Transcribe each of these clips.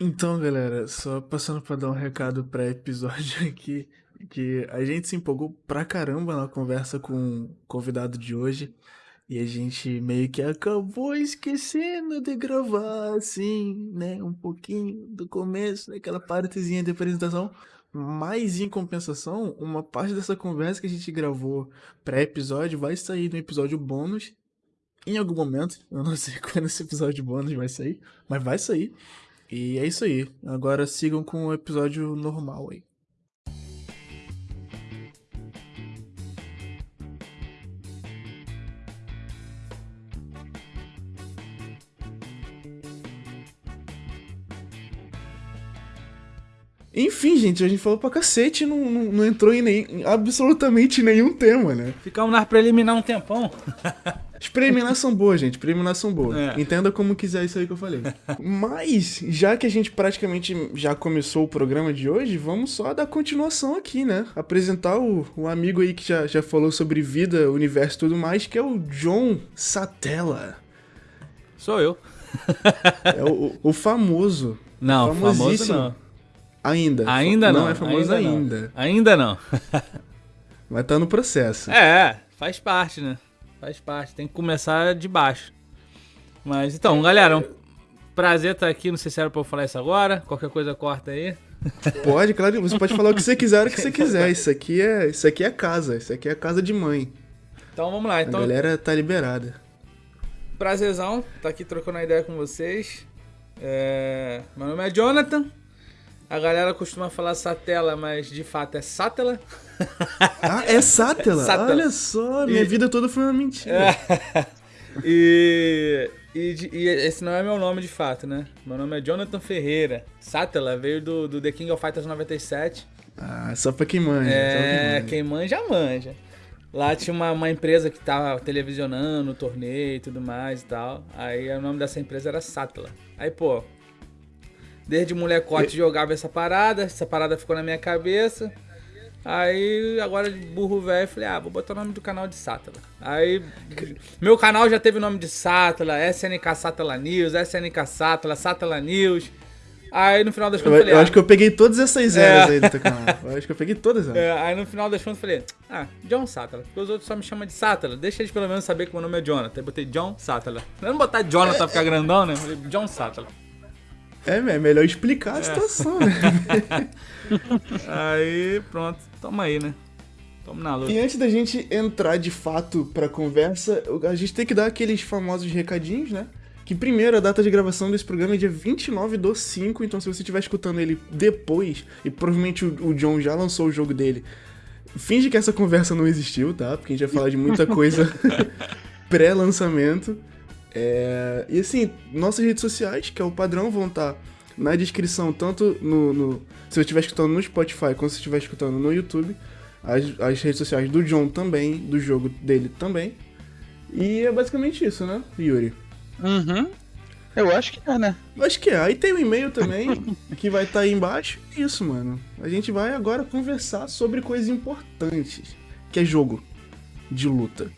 Então, galera, só passando pra dar um recado pré-episódio aqui, que a gente se empolgou pra caramba na conversa com o convidado de hoje. E a gente meio que acabou esquecendo de gravar, assim, né? Um pouquinho do começo, daquela partezinha de apresentação. Mas, em compensação, uma parte dessa conversa que a gente gravou pré-episódio vai sair no episódio bônus. Em algum momento, eu não sei quando esse episódio bônus vai sair, mas vai sair. E é isso aí. Agora sigam com o episódio normal aí. Enfim, gente, a gente falou pra cacete e não, não, não entrou em, nem, em absolutamente nenhum tema, né? Ficamos na preliminar um tempão. As preliminares são boas, gente. Preliminares são boas. É. Entenda como quiser isso aí que eu falei. Mas, já que a gente praticamente já começou o programa de hoje, vamos só dar continuação aqui, né? Apresentar o, o amigo aí que já, já falou sobre vida, universo e tudo mais, que é o John Satella. Sou eu. É o, o famoso. Não, famoso não. Ainda. Ainda não. Não é famoso ainda. ainda. Não. Ainda não. Mas tá no processo. É, faz parte, né? Faz parte, tem que começar de baixo. Mas então, galera, um prazer estar aqui. Não sei se era pra eu falar isso agora. Qualquer coisa corta aí. Pode, claro, você pode falar o que você quiser, o que você quiser. Isso aqui é, isso aqui é casa, isso aqui é casa de mãe. Então vamos lá, então. A galera tá liberada. Prazerzão, tá aqui trocando uma ideia com vocês. É... Meu nome é Jonathan. A galera costuma falar satela, mas de fato é sátela. Ah, é sátela? sátela. Olha só, minha e... vida toda foi uma mentira. E... E, e, esse não é meu nome de fato, né? Meu nome é Jonathan Ferreira. Sátela veio do, do The King of Fighters 97. Ah, só pra quem manja. É, quem manja, manja. Lá tinha uma, uma empresa que tava televisionando o torneio e tudo mais e tal. Aí o nome dessa empresa era Sátela. Aí, pô, Desde molecote e... jogava essa parada, essa parada ficou na minha cabeça. Aí, agora de burro velho, falei, ah, vou botar o nome do canal de Sátala. Aí, meu canal já teve o nome de Sátala, SNK Sátala News, SNK Sátala, Sátala News. Aí, no final das contas, eu, falei... Eu ah, acho que eu peguei todas essas eras é. aí do teu canal. Eu acho que eu peguei todas elas. É, aí, no final das contas, falei, ah, John Sátala. Porque os outros só me chamam de Sátala. Deixa eles pelo menos saber que meu nome é Jonathan. Aí, botei John Sátala. Não botar Jonathan é, ficar grandão, né? Falei, John Sátala. É, é melhor explicar a é. situação, né? aí, pronto. Toma aí, né? Toma na luta. E antes da gente entrar de fato pra conversa, a gente tem que dar aqueles famosos recadinhos, né? Que primeiro, a data de gravação desse programa é dia 29 do 5, então se você estiver escutando ele depois, e provavelmente o, John já lançou o jogo dele, finge que essa conversa não existiu, tá? Porque a gente vai falar de muita coisa pré-lançamento. É, e assim, nossas redes sociais, que é o padrão, vão estar tá na descrição, tanto no, no se você estiver escutando no Spotify, quanto se estiver escutando no YouTube. As, as redes sociais do John também, do jogo dele também. E é basicamente isso, né, Yuri? Uhum. Eu acho que é, né? Acho que é. Aí tem o um e-mail também, que vai estar tá aí embaixo. Isso, mano. A gente vai agora conversar sobre coisas importantes, que é jogo de luta.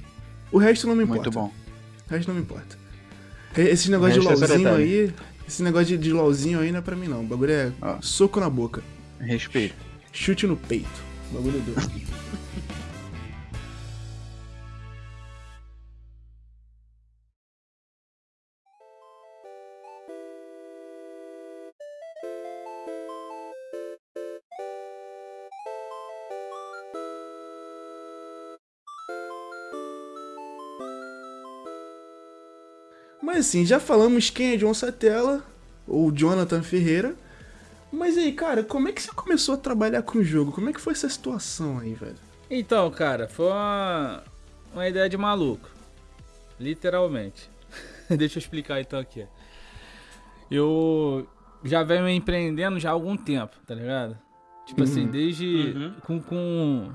O resto não me importa. Muito bom. O resto não me importa. Esse negócio de LOLzinho aí. Esse negócio de, de LOLzinho aí não é pra mim, não. O bagulho é soco na boca. Respeito. Chute no peito. O bagulho é doido. assim, já falamos quem é John Satella, ou Jonathan Ferreira. Mas aí, cara, como é que você começou a trabalhar com o jogo? Como é que foi essa situação aí, velho? Então, cara, foi uma, uma ideia de maluco. Literalmente. Deixa eu explicar então aqui. Eu já venho empreendendo já há algum tempo, tá ligado? Tipo assim, uhum. assim, desde. Uhum. Com, com,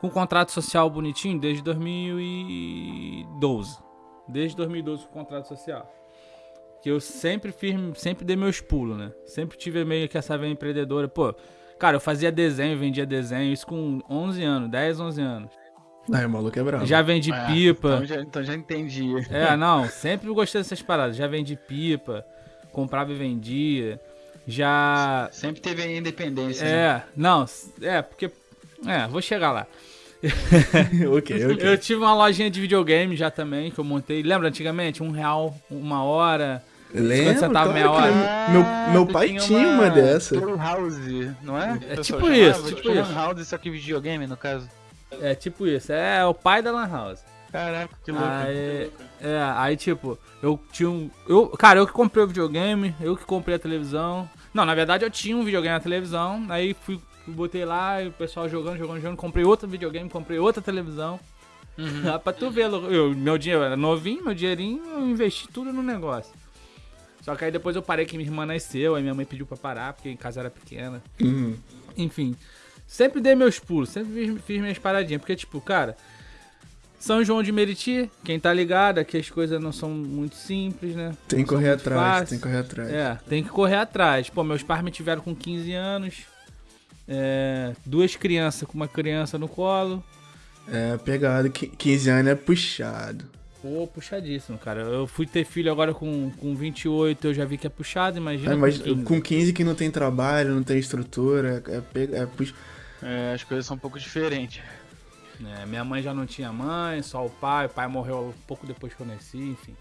com um contrato social bonitinho desde 2012 desde 2012 com o contrato social. Que eu sempre fiz, sempre dei meus pulos, né? Sempre tive meio que essa veia empreendedora. Pô, cara, eu fazia desenho, vendia desenho, isso com 11 anos, 10, 11 anos. Aí o maluco é bravo. Já vendi é, pipa. Então já, então já entendi. É, não, sempre gostei dessas paradas. Já vendi pipa, comprava e vendia. já. Sempre teve a independência. É, né? não, é, porque. É, vou chegar lá. ok, ok. Eu tive uma lojinha de videogame já também, que eu montei. Lembra antigamente? Um real, uma hora. Lembro, você tava claro meia que hora. lembro. Meu, meu pai tinha uma, dessa. Play House, não é? É pessoal tipo chamava, isso, tipo isso. Lan House, só que videogame, no caso. É tipo isso, é o pai da Lan House. Caraca, que louco. Aí, é, aí tipo, eu tinha um. Eu, cara, eu que comprei o videogame, eu que comprei a televisão. Não, na verdade eu tinha um videogame na televisão, aí fui botei lá, e o pessoal jogando, jogando, jogando, comprei outro videogame, comprei outra televisão. Uhum. pra tu ver, eu, meu dinheiro era novinho, meu dinheirinho, eu investi tudo no negócio. Só que aí depois eu parei que minha irmã nasceu, aí minha mãe pediu pra parar, porque em casa era pequena. Uhum. Enfim, sempre dei meus pulos, sempre fiz, fiz minhas paradinhas, porque tipo, cara, São João de Meriti, quem tá ligado, aqui as coisas não são muito simples, né? Tem que correr atrás, fáceis. tem que correr atrás. É, tem que correr atrás. Pô, meus pais me tiveram com 15 anos, é, duas crianças com uma criança no colo. É, pegado. qui- 15 anos é puxado. Pô, puxadíssimo, cara. Eu fui ter filho agora com, com 28, eu já vi que é puxado, imagina. É, mas com 15. com 15 que não tem trabalho, não tem estrutura, é, pe- é pux... É, as coisas são um pouco diferentes. É, minha mãe já não tinha mãe, só o pai. O pai morreu um pouco depois que eu nasci, enfim.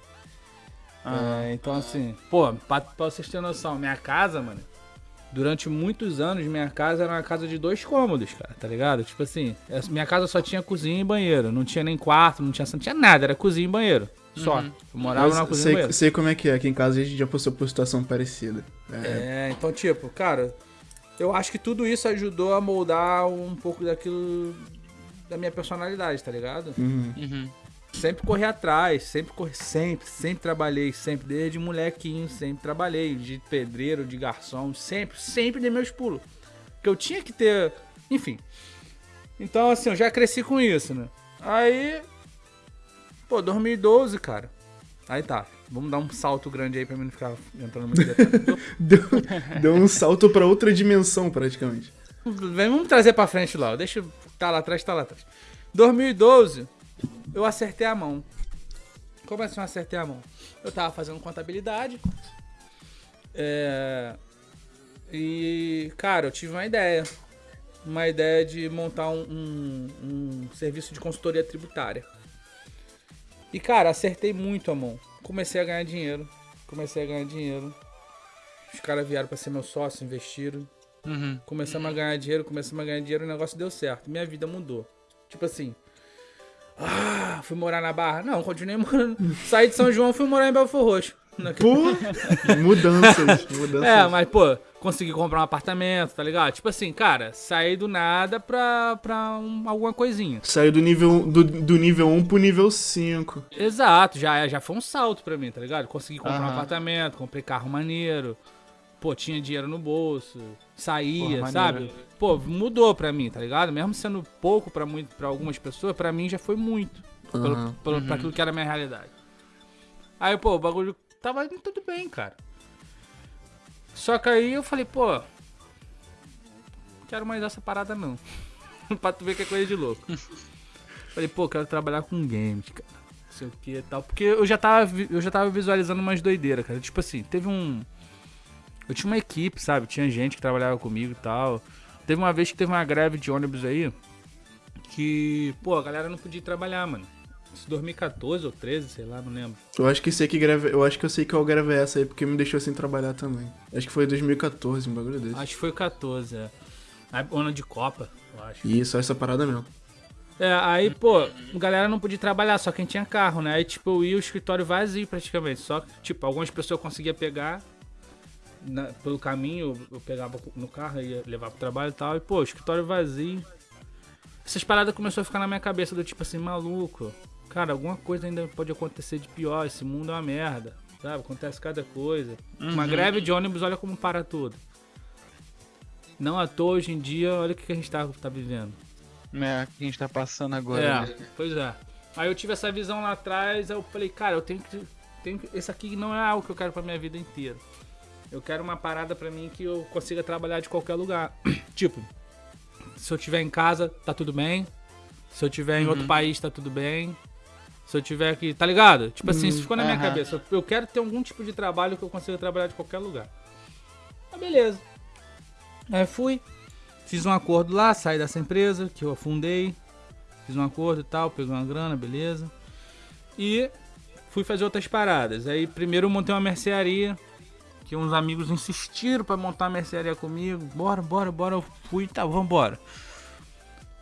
Ah, É, então, assim, pô, pra, pra vocês terem noção, minha casa, mano, durante muitos anos, minha casa era uma casa de dois cômodos, cara, tá ligado? Tipo assim, essa- minha casa só tinha cozinha e banheiro, não tinha nem quarto, não tinha, não tinha nada, era cozinha e banheiro, só. Uhum. Eu morava Mas na cozinha e sei, banheiro. sei como é que é, aqui em casa a gente já passou por situação parecida. É, É, então, tipo, cara, eu acho que tudo isso ajudou a moldar um pouco daquilo da minha personalidade, tá ligado? uhum. uhum. Sempre corri atrás, sempre corri, sempre, sempre trabalhei, sempre, desde molequinho, sempre trabalhei, de pedreiro, de garçom, sempre, sempre dei meus pulos. Porque eu tinha que ter, enfim. Então, assim, eu já cresci com isso, né? Aí, pô, 2012, cara. Aí tá, vamos dar um salto grande aí pra mim não ficar entrando muito detalhe. Deu, deu um salto pra outra dimensão, praticamente. Vamos trazer pra frente lá. Deixa. Tá lá atrás, tá lá atrás. 2012, eu acertei a mão. Como assim eu acertei a mão? Eu tava fazendo contabilidade. É. E, cara, eu tive uma ideia. Uma ideia de montar um, um- um serviço de consultoria tributária. E, cara, acertei muito a mão. Comecei a ganhar dinheiro. Comecei a ganhar dinheiro. Os caras vieram pra ser meu sócio, investiram. Uhum. Começamos a ganhar dinheiro, começamos a ganhar dinheiro o negócio deu certo. Minha vida mudou. Tipo assim. Ah, fui morar na Barra? Não, continuei morando. Saí de São João, fui morar em Belfor Roxo. Pô, mudanças, mudanças. É, mas, pô, consegui comprar um apartamento, tá ligado? Tipo assim, cara, saí do nada pra, pra um- alguma coisinha. Saiu do nível, do, do nível 1 pro nível 5. Exato, já, já foi um salto pra mim, tá ligado? Consegui comprar um Aham. apartamento, comprei carro maneiro. Pô, tinha dinheiro no bolso, saía, Porra, sabe? Pô, mudou pra mim, tá ligado? Mesmo sendo pouco pra, muito, pra algumas pessoas, pra mim já foi muito. Pelo, Aham. pelo, Pra aquilo que era a minha realidade. Aí, pô, o bagulho tava indo tudo bem, cara. Só que aí eu falei, pô, não quero mais essa parada não. pra tu ver que é coisa de louco. falei, pô, quero trabalhar com games, cara. Não sei o que e tal. Porque eu já tava, eu já tava visualizando umas doideiras, cara. Tipo assim, teve um. Eu tinha uma equipe, sabe? Tinha gente que trabalhava comigo e tal. Teve uma vez que teve uma greve de ônibus aí. Que, pô, a galera não podia trabalhar, mano. Isso 2014 ou 13, sei lá, não lembro. Eu acho que sei que greve, eu acho que eu sei que eu gravei essa aí porque me deixou sem trabalhar também. Acho que foi 2014, um bagulho desse. Acho que foi o 14, é. Ano de Copa, eu acho. Só essa parada mesmo. É, aí, pô, a galera não podia trabalhar, só quem tinha carro, né? Aí, tipo, eu ia o escritório vazio praticamente. Só que, tipo, algumas pessoas conseguiam pegar na- pelo caminho, eu, pegava no carro, ia levar pro trabalho e tal. E, pô, escritório vazio. Essas paradas começou a ficar na minha cabeça do tipo assim, maluco. Cara, alguma coisa ainda pode acontecer de pior. Esse mundo é uma merda. Sabe? Acontece cada coisa. Uma greve de ônibus, olha como para tudo. Não à toa hoje em dia, olha o que que a gente tá, tá vivendo. É, o que a gente tá passando agora. É, né? pois é. Aí eu tive essa visão lá atrás, aí eu falei, cara, eu tenho que. Tenho que esse aqui não é algo que eu quero pra minha vida inteira. Eu quero uma parada pra mim que eu consiga trabalhar de qualquer lugar. tipo, se eu tiver em casa, tá tudo bem. Se eu tiver em outro país, tá tudo bem. Se eu tiver aqui, tá ligado? Tipo assim, isso ficou na minha cabeça. Eu- Eu quero ter algum tipo de trabalho que eu consiga trabalhar de qualquer lugar. Ah, beleza. Aí fui, fiz um acordo lá, saí dessa empresa que eu afundei. Fiz um acordo e tal, peguei uma grana, beleza. E fui fazer outras paradas. Aí primeiro eu montei uma mercearia, que uns amigos insistiram pra montar uma mercearia comigo. Bora, bora, bora. Eu fui, tá, vambora.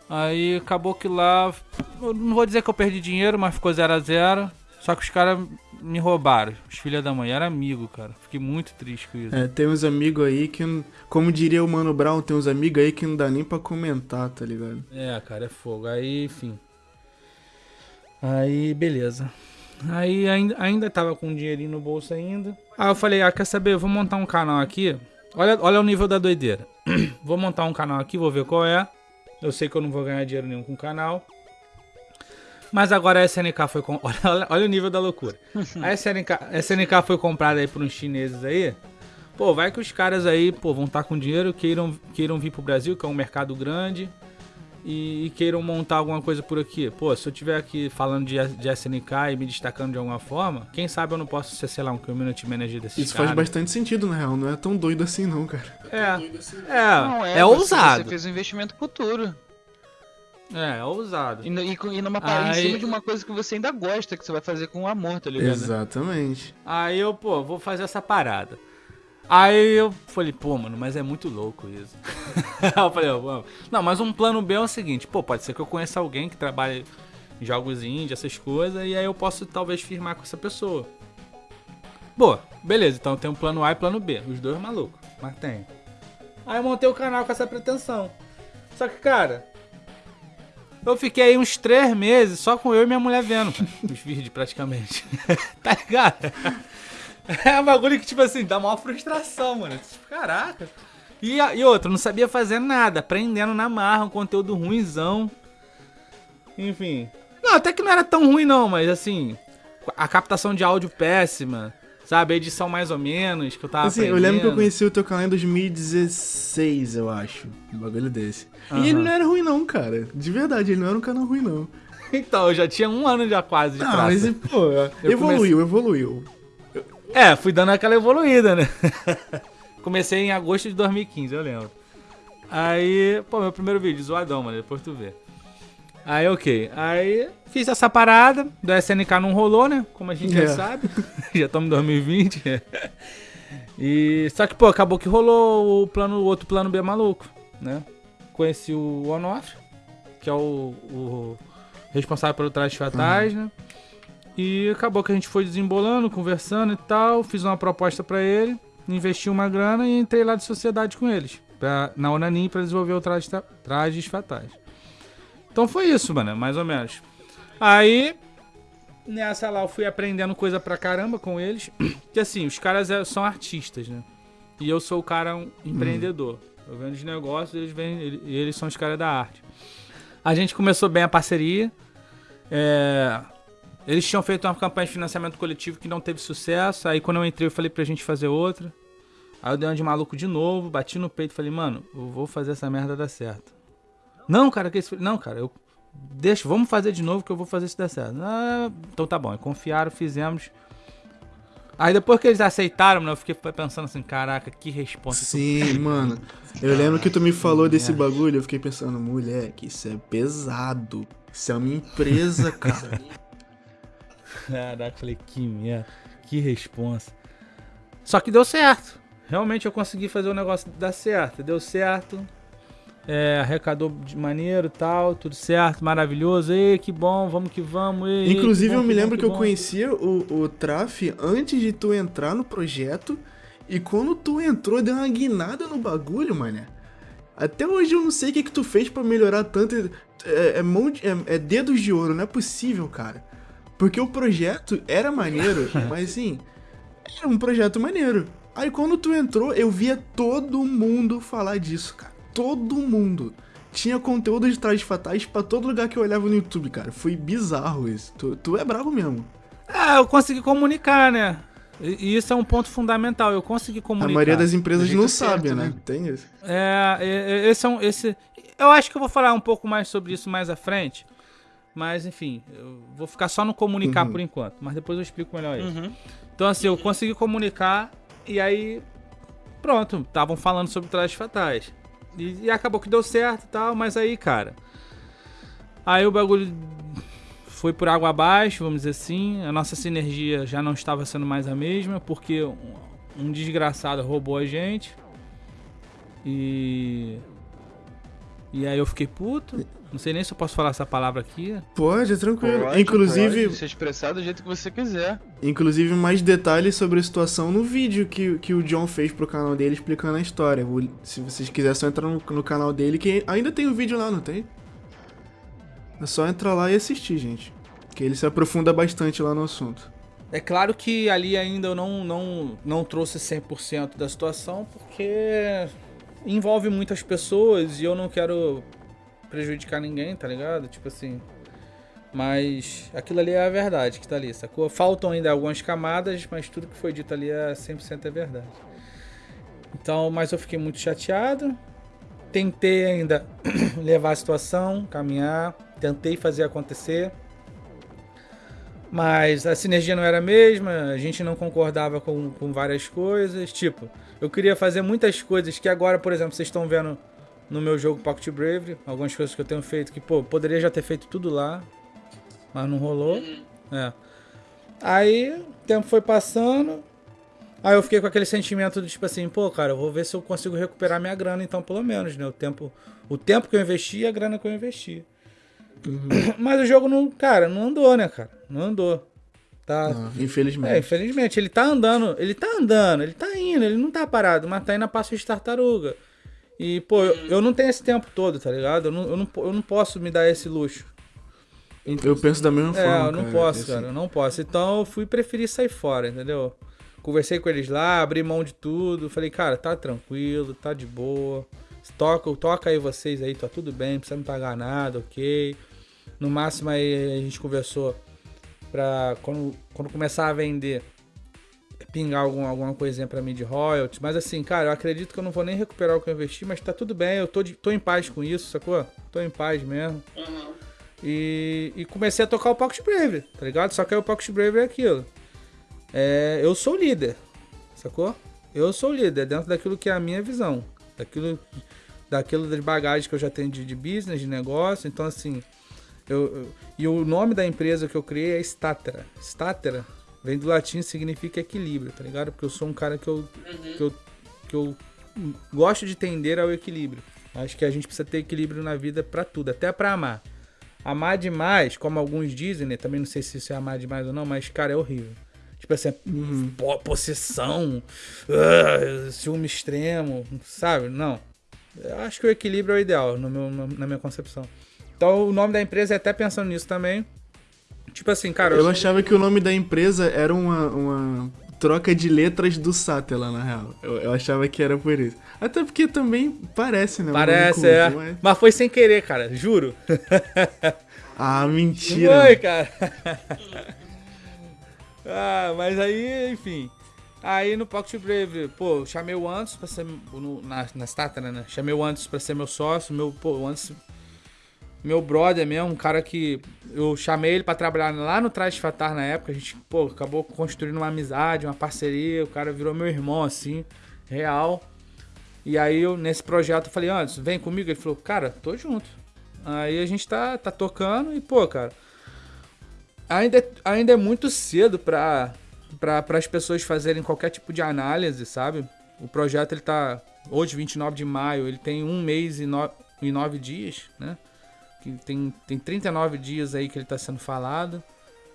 Aí acabou que lá. não vou dizer que eu perdi dinheiro, mas ficou 0 a 0 Só que os caras me roubaram. Os filhos da mãe. Era amigo, cara. Fiquei muito triste com isso. É, tem uns amigos aí que, como diria o Mano Brown, tem uns amigos aí que não dá nem pra comentar, tá ligado? É, cara, é fogo. Aí, enfim. Aí, beleza. Aí ainda, ainda tava com um dinheirinho no bolso ainda. Aí eu falei, ah, quer saber? Eu vou montar um canal aqui. Olha, olha o nível da doideira. vou montar um canal aqui, vou ver qual é. Eu sei que eu não vou ganhar dinheiro nenhum com o canal. Mas agora a SNK foi com... olha, olha, olha o nível da loucura. A SNK, a SNK foi comprada aí por uns chineses aí. Pô, vai que os caras aí, pô, vão estar com dinheiro, queiram, queiram vir pro Brasil, que é um mercado grande, e, e queiram montar alguma coisa por aqui. Pô, se eu tiver aqui falando de, de SNK e me destacando de alguma forma, quem sabe eu não posso ser, sei lá, um community manager desses Isso faz caras. bastante sentido, na real. Não é tão doido assim, não, cara. É, é, Não, é, você- ousado. Você fez um investimento futuro. É, é ousado. E, e, e numa parada em Aí- cima de uma coisa que você ainda gosta, que você vai fazer com amor, tá ligado? Exatamente. Aí eu, pô, vou fazer essa parada. Aí eu falei, pô, mano, mas é muito louco isso. Eu falei, vamos. Não, mas um plano B é o seguinte, pô, pode ser que eu conheça alguém que trabalhe em jogos indie, essas coisas, e aí eu posso talvez firmar com essa pessoa. Boa, beleza, então tem um plano A e plano B. Os dois malucos, mas tem. Aí eu montei o canal com essa pretensão. Só que, cara, eu fiquei aí uns três meses só com eu e minha mulher vendo, cara, os vídeos praticamente. tá ligado? É um bagulho que, tipo assim, dá maior frustração, mano. Tipo, Caraca. E, e outra, não sabia fazer nada, aprendendo na marra, um conteúdo ruimzão. Enfim. Não, até que não era tão ruim não, mas assim, a captação de áudio péssima, sabe? A edição mais ou menos, que eu tava Assim, eu lembro que eu aprendendo. conheci o teu canal em 2016, eu acho. Um bagulho desse. Aham. E ele não era ruim, não, cara. De verdade, ele não era um canal ruim, não. Então, eu já tinha um ano já quase de Não, praça. mas, pô, evoluiu, evoluiu. É, fui dando aquela evoluída, né? Comecei em agosto de 2015, eu lembro. Aí, pô, meu primeiro vídeo, zoadão, mano, depois tu vê. Aí, ok. Aí, fiz essa parada, do SNK não rolou, né? Como a gente É. já sabe. já estamos em 2020. e, só que, pô, acabou que rolou o plano, o outro plano B maluco, né? Conheci o Onoff, que é o, o responsável pelo Trajes Fatais, né? E acabou que a gente foi desembolando, conversando e tal. Fiz uma proposta pra ele, investi uma grana e entrei lá de sociedade com eles. Pra, na Onanin pra desenvolver o traje, Trajes Fatais. Então foi isso, mano, mais ou menos. Aí, nessa lá eu fui aprendendo coisa pra caramba com eles. Que assim, os caras é- são artistas, né? E eu sou o cara um empreendedor. Eu vendo os negócios eles, vêm, ele- eles são os caras da arte. A gente começou bem a parceria. É, eles tinham feito uma campanha de financiamento coletivo que não teve sucesso. Aí quando eu entrei, eu falei pra gente fazer outra. Aí eu dei uma de maluco de novo, bati no peito e falei, mano, eu vou fazer essa merda dar certo. Não, cara, que isso. Não, cara, eu. Deixa, vamos fazer de novo que eu vou fazer isso dar certo. Ah, então tá bom. Aí confiaram, fizemos. Aí depois que eles aceitaram, mano, eu fiquei pensando assim, caraca, que resposta. Sim, mano. Eu lembro que tu me falou desse bagulho, eu fiquei pensando, moleque, isso é pesado. Isso é uma empresa, cara. Caraca, falei, que merda, que responsa. Só que deu certo. Realmente eu consegui fazer o negócio dar certo. Deu certo. É, arrecadou de maneiro e tal, tudo certo, maravilhoso. Ei, que bom, vamos que vamos. Ei, Inclusive, que bom, eu me bom, lembro que eu bom. conhecia o, o Traf antes de tu entrar no projeto. E quando tu entrou, deu uma guinada no bagulho, mané. Até hoje eu não sei o que, que tu fez pra melhorar tanto. É, é mão de- é- é dedos de ouro, não é possível, cara. Porque o projeto era maneiro, mas assim, era um projeto maneiro. Aí quando tu entrou, eu via todo mundo falar disso, cara. Todo mundo. Tinha conteúdo de trajes fatais pra todo lugar que eu olhava no YouTube, cara. Foi bizarro isso. Tu, tu é bravo mesmo. Ah, eu consegui comunicar, né? E isso é um ponto fundamental. Eu consegui A comunicar. maioria das empresas não certo, sabe, né? né? Tem isso. É, esse é um. Esse, eu acho que eu vou falar um pouco mais sobre isso mais à frente. Mas, enfim, eu vou ficar só no comunicar Uhum. por enquanto. Mas depois eu explico melhor isso. Uhum. Então, assim, eu consegui comunicar e aí. pronto, estavam falando sobre trajes fatais. E, e acabou que deu certo e tal, mas aí, cara. Aí o bagulho foi por água abaixo, vamos dizer assim. A nossa sinergia já não estava sendo mais a mesma, porque um, um desgraçado roubou a gente. E. E aí eu fiquei puto. Não sei nem se eu posso falar essa palavra aqui. Pode, é tranquilo. Pode, inclusive, pode se expressar do jeito que você quiser. inclusive mais detalhes sobre a situação no vídeo que, que o John fez pro canal dele explicando a história. Se vocês quiserem, só entrar no, no canal dele, que ainda tem o vídeo lá, não tem? É só entrar lá e assistir, gente. Que ele se aprofunda bastante lá no assunto. É claro que ali ainda eu não, não, não trouxe 100% da situação, porque envolve muitas pessoas e eu não quero prejudicar ninguém, tá ligado? Tipo assim. Mas aquilo ali é a verdade que tá ali, sacou? Faltam ainda algumas camadas, mas tudo que foi dito ali é 100% é verdade. Então, mas eu fiquei muito chateado. Tentei ainda levar a situação, caminhar, tentei fazer acontecer. Mas a sinergia não era a mesma, a gente não concordava com, com várias coisas. Tipo, eu queria fazer muitas coisas que agora, por exemplo, vocês estão vendo no meu jogo Pocket Bravery, algumas coisas que eu tenho feito que, pô, poderia já ter feito tudo lá, mas não rolou. É. Aí, o tempo foi passando. Aí eu fiquei com aquele sentimento de tipo assim, pô, cara, eu vou ver se eu consigo recuperar minha grana, então, pelo menos, né? O tempo, o tempo que eu investi e a grana que eu investi. Mas o jogo não, cara, não andou, né, cara? Não andou. Tá. Ah, infelizmente. É, infelizmente, ele tá andando, ele tá andando, ele tá indo, ele não tá parado, mas tá indo a passo de tartaruga. E, pô, eu, eu não tenho esse tempo todo, tá ligado? Eu não, eu não, eu não posso me dar esse luxo. Eu penso da mesma É, forma. eu não cara, posso, assim. cara, eu não posso. Então eu fui preferir sair fora, entendeu? Conversei com eles lá, abri mão de tudo. Falei, cara, tá tranquilo, tá de boa. Toca, toca aí vocês aí, tá tudo bem, não precisa me pagar nada, ok. No máximo aí a gente conversou pra quando, quando começar a vender, pingar algum, alguma coisinha pra mim de royalties. Mas assim, cara, eu acredito que eu não vou nem recuperar o que eu investi, mas tá tudo bem, eu tô, de- tô em paz com isso, sacou? Tô em paz mesmo. E, e comecei a tocar o Pocket Bravery, tá ligado? Só que aí o Pocket Bravery é aquilo. É, eu sou líder, sacou? Eu sou o líder dentro daquilo que é a minha visão. Daquilo, daquilo das bagagens que eu já tenho de, de business, de negócio. Então, assim. Eu, eu- e o nome da empresa que eu criei é Statera. Statera vem do latim significa equilíbrio, tá ligado? Porque eu sou um cara que eu, que eu, que eu gosto de tender ao equilíbrio. Acho que a gente precisa ter equilíbrio na vida pra tudo, até pra amar. Amar demais, como alguns dizem, né? Também não sei se isso é amar demais ou não, mas, cara, é horrível. Tipo assim, po- possessão, ah, ciúme extremo, sabe? Não. Eu acho que o equilíbrio é o ideal, no meu, na minha concepção. Então, o nome da empresa é até pensando nisso também. Tipo assim, cara, Eu achava que o nome da empresa era uma, uma troca de letras do Sátela, na real. Eu, eu achava que era por isso. Até porque também parece, né? parece, é. mas- Mas foi sem querer, cara, juro. Ah, mentira. Foi, cara. ah, mas aí, enfim. Aí no Pocket Brave, pô, eu chamei o Anderson pra ser. No, na, na Statera, né? Chamei o Anderson pra ser meu sócio. Meu, pô, o Anderson. Meu brother mesmo, um cara que. Eu chamei ele pra trabalhar lá no Traje Fatar na época. A gente, pô, acabou construindo uma amizade, uma parceria. O cara virou meu irmão, assim, real. E aí eu, nesse projeto, eu falei, Anderson, vem comigo. Ele falou, cara, tô junto. Aí a gente tá, tá tocando e, pô, cara. Ainda, é- ainda é muito cedo pra, pra, as pessoas fazerem qualquer tipo de análise, sabe? O projeto, ele tá. Hoje, 29 de maio, ele tem um mês e, no, e nove dias, né? Que tem, tem 39 dias aí que ele tá sendo falado,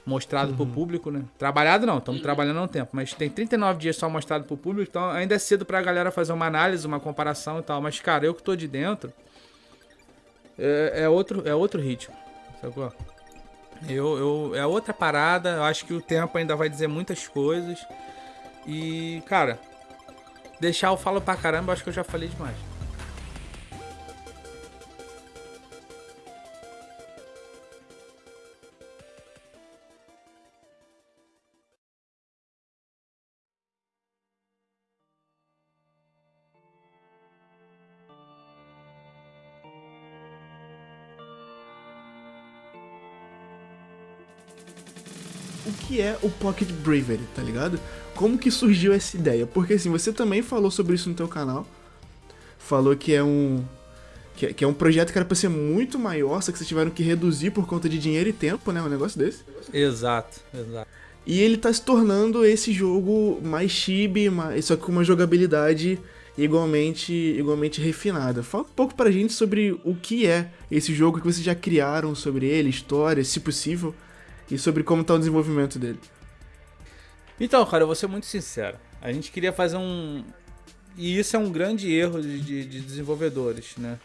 mostrado pro público, né? Trabalhado não, estamos trabalhando há um tempo, mas tem 39 dias só mostrado pro público, então ainda é cedo pra galera fazer uma análise, uma comparação e tal. Mas, cara, eu que tô de dentro, é, é outro, é outro ritmo, sacou? Eu, eu, é outra parada, eu acho que o tempo ainda vai dizer muitas coisas. E, cara, deixar eu falo pra caramba, eu acho que eu já falei demais. Que é o Pocket Bravery, tá ligado? como que surgiu essa ideia? Porque assim, você também falou sobre isso no teu canal. Falou que é um que, é, que é um projeto que era pra ser muito maior, só que vocês tiveram que reduzir por conta de dinheiro e tempo, né? Um negócio desse. Exato, exato. E ele tá se tornando esse jogo mais chibi, mais, só que com uma jogabilidade igualmente, igualmente refinada. Fala um pouco pra gente sobre o que é esse jogo que vocês já criaram sobre ele, história, se possível, e sobre como tá o desenvolvimento dele. Então, cara, eu vou ser muito sincero. A gente queria fazer um. E isso é um grande erro de, de, de desenvolvedores, né?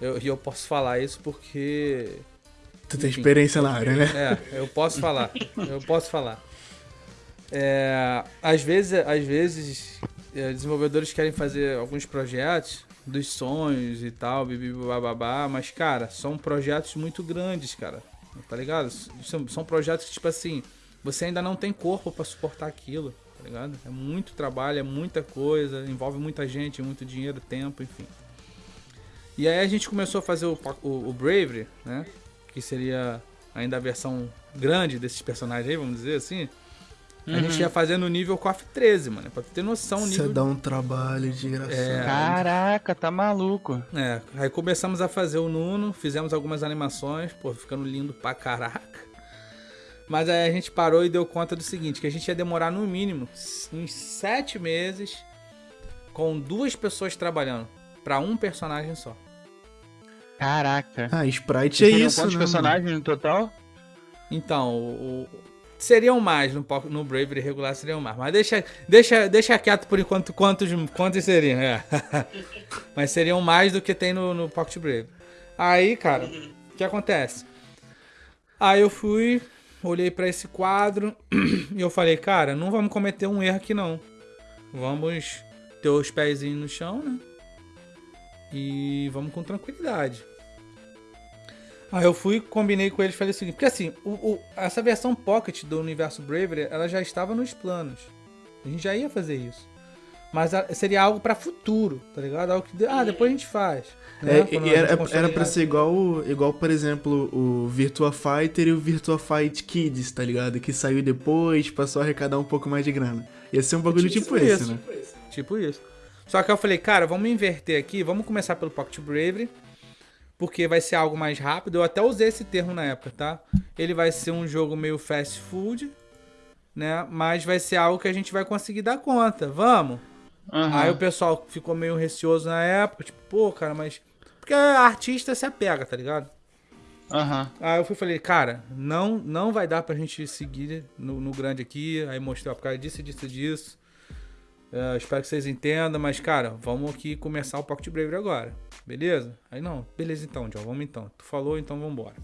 E eu, eu posso falar isso porque. Tu tem Enfim, experiência na área, né? É, eu posso falar. Eu posso falar. É, às vezes, às vezes é, desenvolvedores querem fazer alguns projetos dos sonhos e tal, babá, mas, cara, são projetos muito grandes, cara. Tá ligado? São, projetos que, tipo assim, você ainda não tem corpo para suportar aquilo, tá ligado? É muito trabalho, é muita coisa, envolve muita gente, muito dinheiro, tempo, enfim. E aí a gente começou a fazer o, o, o Bravery, né? Que seria ainda a versão grande desses personagens aí, vamos dizer assim. Uhum. A gente uhum. ia fazendo o nível KOF 13, mano. Pra ter noção. Você nível... dá um trabalho de engraçado. É, Caraca, tá maluco. É, aí começamos a fazer o Nuno, fizemos algumas animações, pô, ficando lindo pra caraca. Mas aí a gente parou e deu conta do seguinte, que a gente ia demorar no mínimo uns sete meses com duas pessoas trabalhando para um personagem só. Caraca. Ah, Sprite é isso, quantos né, personagens mano? no total? Então, o, seriam mais no, no Bravery regular seriam mais, mas deixa, deixa, deixa quieto por enquanto quantos, quantos seriam, é. mas seriam mais do que tem no, no Pocket Brave. Aí, cara, o que acontece? Aí eu fui, olhei para esse quadro e eu falei, cara, não vamos cometer um erro aqui não. Vamos ter os pezinhos no chão, né? E vamos com tranquilidade. Aí eu fui, combinei com eles e falei o seguinte, porque assim, o, o, essa versão Pocket do universo Bravery, ela já estava nos planos. A gente já ia fazer isso. Mas seria algo para futuro, tá ligado? Algo que, ah, depois a gente faz. Né? É, e era, era pra ser igual, igual, por exemplo, o Virtua Fighter e o Virtua Fight Kids, tá ligado? Que saiu depois, passou a arrecadar um pouco mais de grana. Ia ser um bagulho tipo, tipo esse, né? Tipo isso. Só que eu falei, cara, vamos inverter aqui, vamos começar pelo Pocket Bravery, porque vai ser algo mais rápido. Eu até usei esse termo na época, tá? Ele vai ser um jogo meio fast food, né? Mas vai ser algo que a gente vai conseguir dar conta. Vamos? Uhum. Aí o pessoal ficou meio receoso na época, tipo, pô, cara, mas. Porque artista se apega, tá ligado? Uhum. Aí eu fui falei, cara, não, não vai dar pra gente seguir no, no grande aqui. Aí mostrei, ó, por causa disso, disso, disso. Uh, espero que vocês entendam, mas, cara, vamos aqui começar o Pocket Bravery agora. Beleza? Aí não, beleza então, John, vamos então. Tu falou, então vamos embora.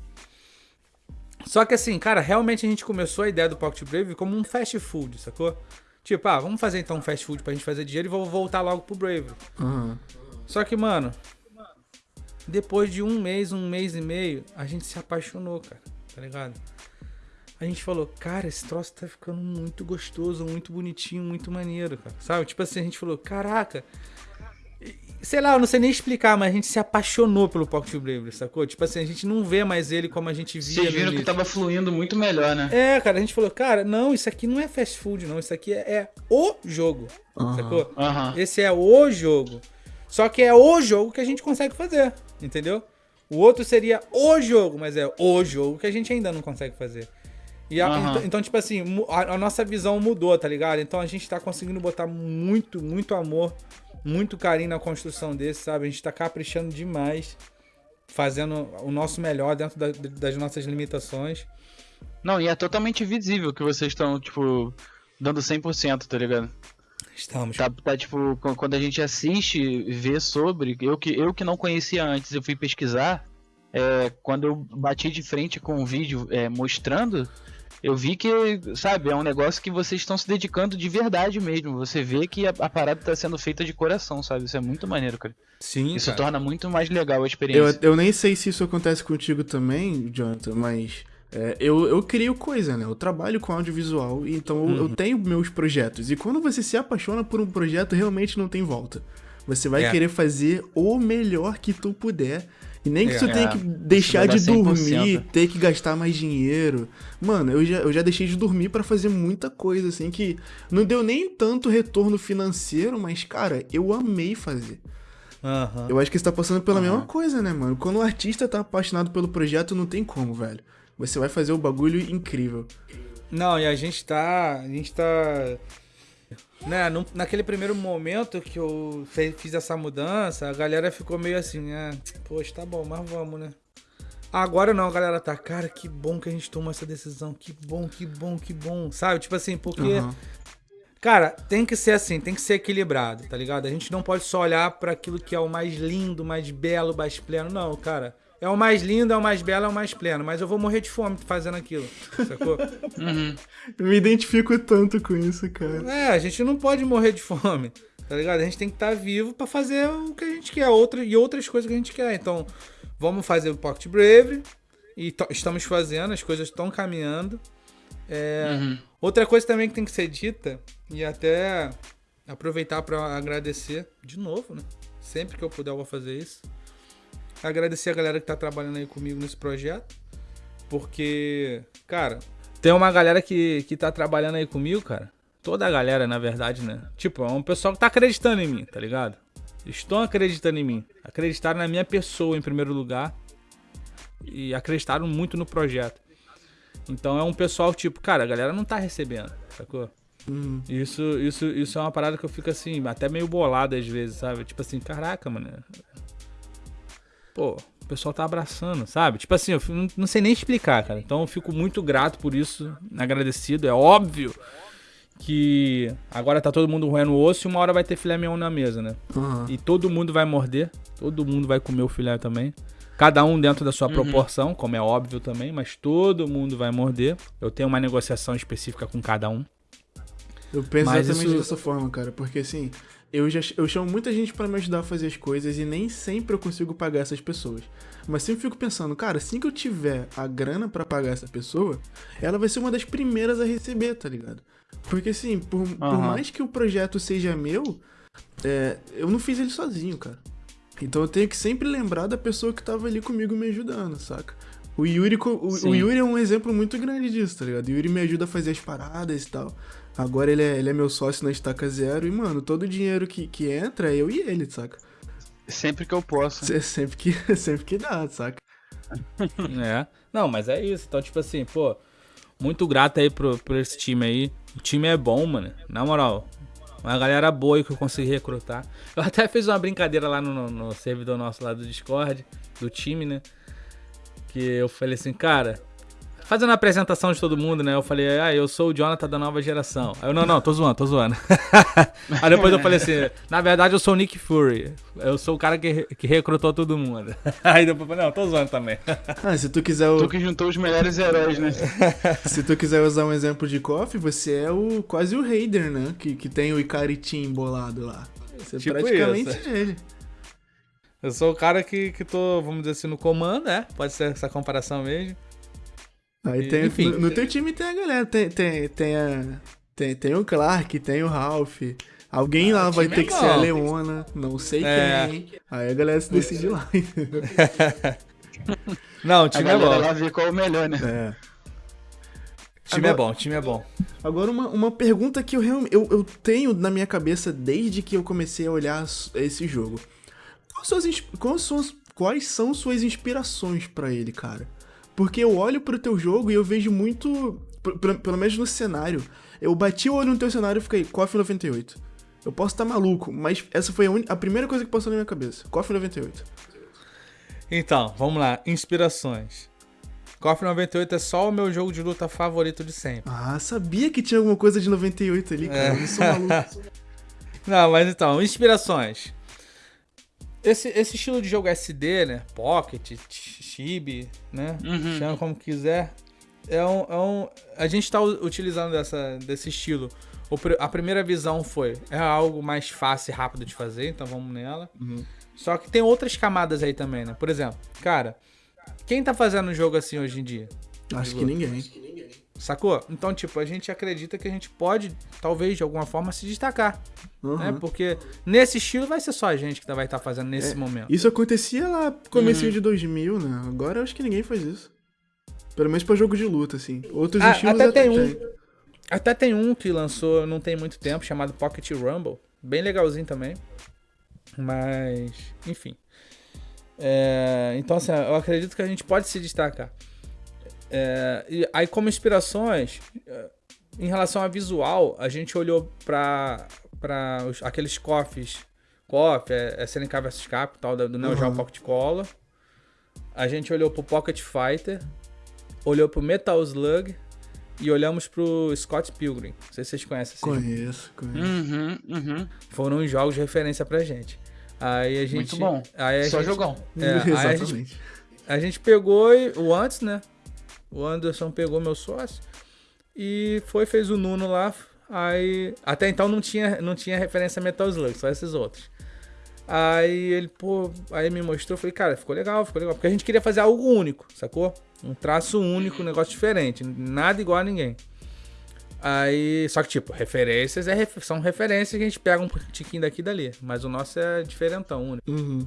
Só que assim, cara, realmente a gente começou a ideia do Pocket Bravery como um fast food, sacou? Tipo, ah, vamos fazer então um fast food pra gente fazer dinheiro e vou voltar logo pro Bravery. Uhum. Só que, mano, depois de um mês, um mês e meio, a gente se apaixonou, cara, tá ligado? A gente falou, cara, esse troço tá ficando muito gostoso, muito bonitinho, muito maneiro, cara. Sabe? Tipo assim, a gente falou, caraca. Sei lá, eu não sei nem explicar, mas a gente se apaixonou pelo Pocket Bravery, sacou? Tipo assim, a gente não vê mais ele como a gente via. Vocês viram que tava fluindo muito melhor, né? É, cara, a gente falou, cara, não, isso aqui não é fast food, não. Isso aqui é, é o jogo, uhum. sacou? Uhum. Esse é o jogo. Só que é o jogo que a gente consegue fazer, entendeu? O outro seria o jogo, mas é o jogo que a gente ainda não consegue fazer. E a, uhum. então, então, tipo assim, a, a, nossa visão mudou, tá ligado? Então a gente tá conseguindo botar muito, muito amor, muito carinho na construção desse, sabe? A gente tá caprichando demais, fazendo o nosso melhor dentro da, das nossas limitações. Não, e é totalmente visível que vocês estão, tipo, dando 100%, tá ligado? Estamos. Tá, tá, tipo, quando a gente assiste vê sobre, eu que, eu que não conhecia antes, eu fui pesquisar, é, quando eu bati de frente com o vídeo é, mostrando, eu vi que, sabe, é um negócio que vocês estão se dedicando de verdade mesmo. Você vê que a, a parada está sendo feita de coração, sabe? Isso é muito maneiro, cara. Sim. Isso cara. torna muito mais legal a experiência. Eu, eu nem sei se isso acontece contigo também, Jonathan, mas. É, eu, eu crio coisa, né? Eu trabalho com audiovisual, então uhum. eu, eu, tenho meus projetos. E quando você se apaixona por um projeto, realmente não tem volta. Você vai é. querer fazer o melhor que tu puder E nem que É. tu tenha que deixar de dormir, 100%. ter que gastar mais dinheiro. Mano, eu já, eu já deixei de dormir pra fazer muita coisa, assim, que não deu nem tanto retorno financeiro, mas, cara, eu amei fazer. Aham. Eu acho que você tá passando pela Aham. mesma coisa, né, mano? Quando o artista tá apaixonado pelo projeto, não tem como, velho. Você vai fazer o bagulho incrível. Não, e a gente tá. A gente tá. Né, num- naquele primeiro momento que eu fe- fiz essa mudança, a galera ficou meio assim, ah, poxa, tá bom, mas vamos, né? Agora não, a galera tá, cara, que bom que a gente tomou essa decisão, que bom, que bom, que bom, sabe? Tipo assim, porque, Aham. cara, tem que ser assim, tem que ser equilibrado, tá ligado? A gente não pode só olhar pra aquilo que é o mais lindo, mais belo, mais pleno, não, cara. É o mais lindo, é o mais belo, é o mais pleno, mas eu vou morrer de fome fazendo aquilo, sacou? Uhum. Eu me identifico tanto com isso, cara. É, a gente não pode morrer de fome, tá ligado? A gente tem que estar vivo pra fazer o que a gente quer, outra, e outras coisas que a gente quer. Então, vamos fazer o Pocket Bravery, e estamos fazendo, as coisas estão caminhando. É, Uhum. Outra coisa também que tem que ser dita, e até aproveitar pra agradecer, de novo, né? Sempre que eu puder eu vou fazer isso. Agradecer a galera que tá trabalhando aí comigo nesse projeto. Porque, cara, tem uma galera que, que tá trabalhando aí comigo, cara. Toda a galera, na verdade, né? Tipo, é um pessoal que tá acreditando em mim, tá ligado? Estão acreditando em mim. Acreditaram na minha pessoa em primeiro lugar. E acreditaram muito no projeto. Então é um pessoal, tipo, cara, a galera não tá recebendo, sacou? Uhum. Isso, isso, isso é uma parada que eu fico assim, até meio bolado às vezes, sabe? Tipo assim, caraca, mano. Pô, o pessoal tá abraçando, sabe? Tipo assim, eu não, não sei nem explicar, cara. Então eu fico muito grato por isso, agradecido. É óbvio que agora tá todo mundo roendo o osso e uma hora vai ter filé mignon na mesa, né? Aham. E todo mundo vai morder, todo mundo vai comer o filé também. Cada um dentro da sua Uhum. proporção, como é óbvio também, mas todo mundo vai morder. Eu tenho uma negociação específica com cada um. Eu penso Mas exatamente isso- dessa forma, cara, porque assim, eu já eu chamo muita gente pra me ajudar a fazer as coisas e nem sempre eu consigo pagar essas pessoas. Mas sempre fico pensando, cara, assim que eu tiver a grana pra pagar essa pessoa, ela vai ser uma das primeiras a receber, tá ligado? Porque assim, por, por Aham. mais que o projeto seja meu, é, eu não fiz ele sozinho, cara. Então eu tenho que sempre lembrar da pessoa que tava ali comigo me ajudando, saca? O Yuri, o, o. Yuri é um exemplo muito grande disso, tá ligado? O Yuri me ajuda a fazer as paradas e tal. Agora ele é, ele é meu sócio na Estaca Zero e, mano, todo o dinheiro que, que entra é eu e ele, saca? Sempre que eu posso. É sempre que, sempre que dá, saca? É. Não, mas é isso. Então, tipo assim, pô, muito grato aí pro, por esse time aí. O time é bom, mano. Na moral. Uma galera boa que eu consegui recrutar. Eu até fiz uma brincadeira lá no, no- no servidor nosso lá do Discord, do time, né? Que eu falei assim, cara. Fazendo a apresentação de todo mundo, né? Eu falei, ah, eu sou o Jonathan da nova geração. Aí eu, não, não, tô zoando, tô zoando. Aí depois eu falei assim, na verdade eu sou o Nick Fury. Eu sou o cara que, que recrutou todo mundo. Aí depois eu falei, não, tô zoando também. Ah, se tu quiser o- Tu que juntou os melhores heróis, né? se tu quiser usar um exemplo de KOF, você é o quase o Raider, né? Que, que tem o Ikari Team bolado lá. Você é Tipo praticamente isso. ele. Eu sou o cara que, que tô, vamos dizer assim, no comando, né? Pode ser essa comparação mesmo. Aí tem, enfim. no, no teu time tem a galera, tem, tem, tem, a, tem, tem o Clark, tem o Ralph. Alguém lá o vai time ter é que ser a bom. Leona, não sei É. quem. Aí a galera se decide lá. Não, o A time é bom. lá vê qual é o melhor, né? É. O time é Agora- bom, o time é bom. Agora, uma, uma pergunta que eu, realmente eu, eu tenho na minha cabeça desde que eu comecei a olhar esse jogo. Quais são, as, ins- quais são, quais são suas inspirações pra ele, cara? Porque eu olho pro teu jogo e eu vejo muito. Pelo, menos no cenário. Eu bati o olho no teu cenário e fiquei, KOF 98. Eu posso estar maluco, mas essa foi a, uni- a primeira coisa que passou na minha cabeça. KOF 98. Então, vamos lá. Inspirações. KOF 98 é só o meu jogo de luta favorito de sempre. Ah, sabia que tinha alguma coisa de 98 ali, cara. É. Eu sou maluco. Não, mas então, inspirações. Esse, esse estilo de jogo SD, né? Pocket, ch- Chibi, né? Uhum. Chama como quiser. É um, é um, a gente tá u- utilizando dessa, desse estilo. O a primeira visão foi, é algo mais fácil e rápido de fazer, então vamos nela. Uhum. Só que tem outras camadas aí também, né? Por exemplo, cara, quem tá fazendo um jogo assim hoje em dia? Acho que ninguém. Sacou? Então, tipo, a gente acredita que a gente pode, talvez, de alguma forma, se destacar. Uhum. Né? Porque nesse estilo vai ser só a gente que vai estar fazendo nesse É, momento. Isso acontecia lá no comecinho Uhum. de 2000, né? Agora eu acho que ninguém faz isso. Pelo menos pra jogo de luta, assim. Outros Ah, estilos até tem um. tem. Até tem um que lançou não tem muito tempo, chamado Pocket Rumble. Bem legalzinho também. Mas, enfim. É, então, assim, eu acredito que a gente pode se destacar. É, e aí, como inspirações, é, em relação a visual, a gente olhou para aqueles cofres. KOF, é, é SNK vs Capcom, do Neo Geo Uhum. Pocket Color. A gente olhou pro Pocket Fighter, olhou pro Metal Slug e olhamos pro Scott Pilgrim. Não sei se vocês conhecem esse jogo. Conheço, conheço. Uhum, uhum. Foram os jogos de referência pra gente. Aí a gente. Muito bom. Aí a Só gente, jogão. É, aí a gente, Exatamente. a gente pegou e- o antes, né? O Anderson pegou meu sócio e foi, fez o Nuno lá. Aí. Até então não tinha, não tinha referência a Metal Slug, só esses outros. Aí ele, pô, aí me mostrou, falei, cara, ficou legal, ficou legal. Porque a gente queria fazer algo único, sacou? Um traço único, um negócio diferente. Nada igual a ninguém. Aí, só que tipo, referências é, são referências que a gente pega um tiquinho daqui e dali. Mas o nosso é diferentão, único. Uhum.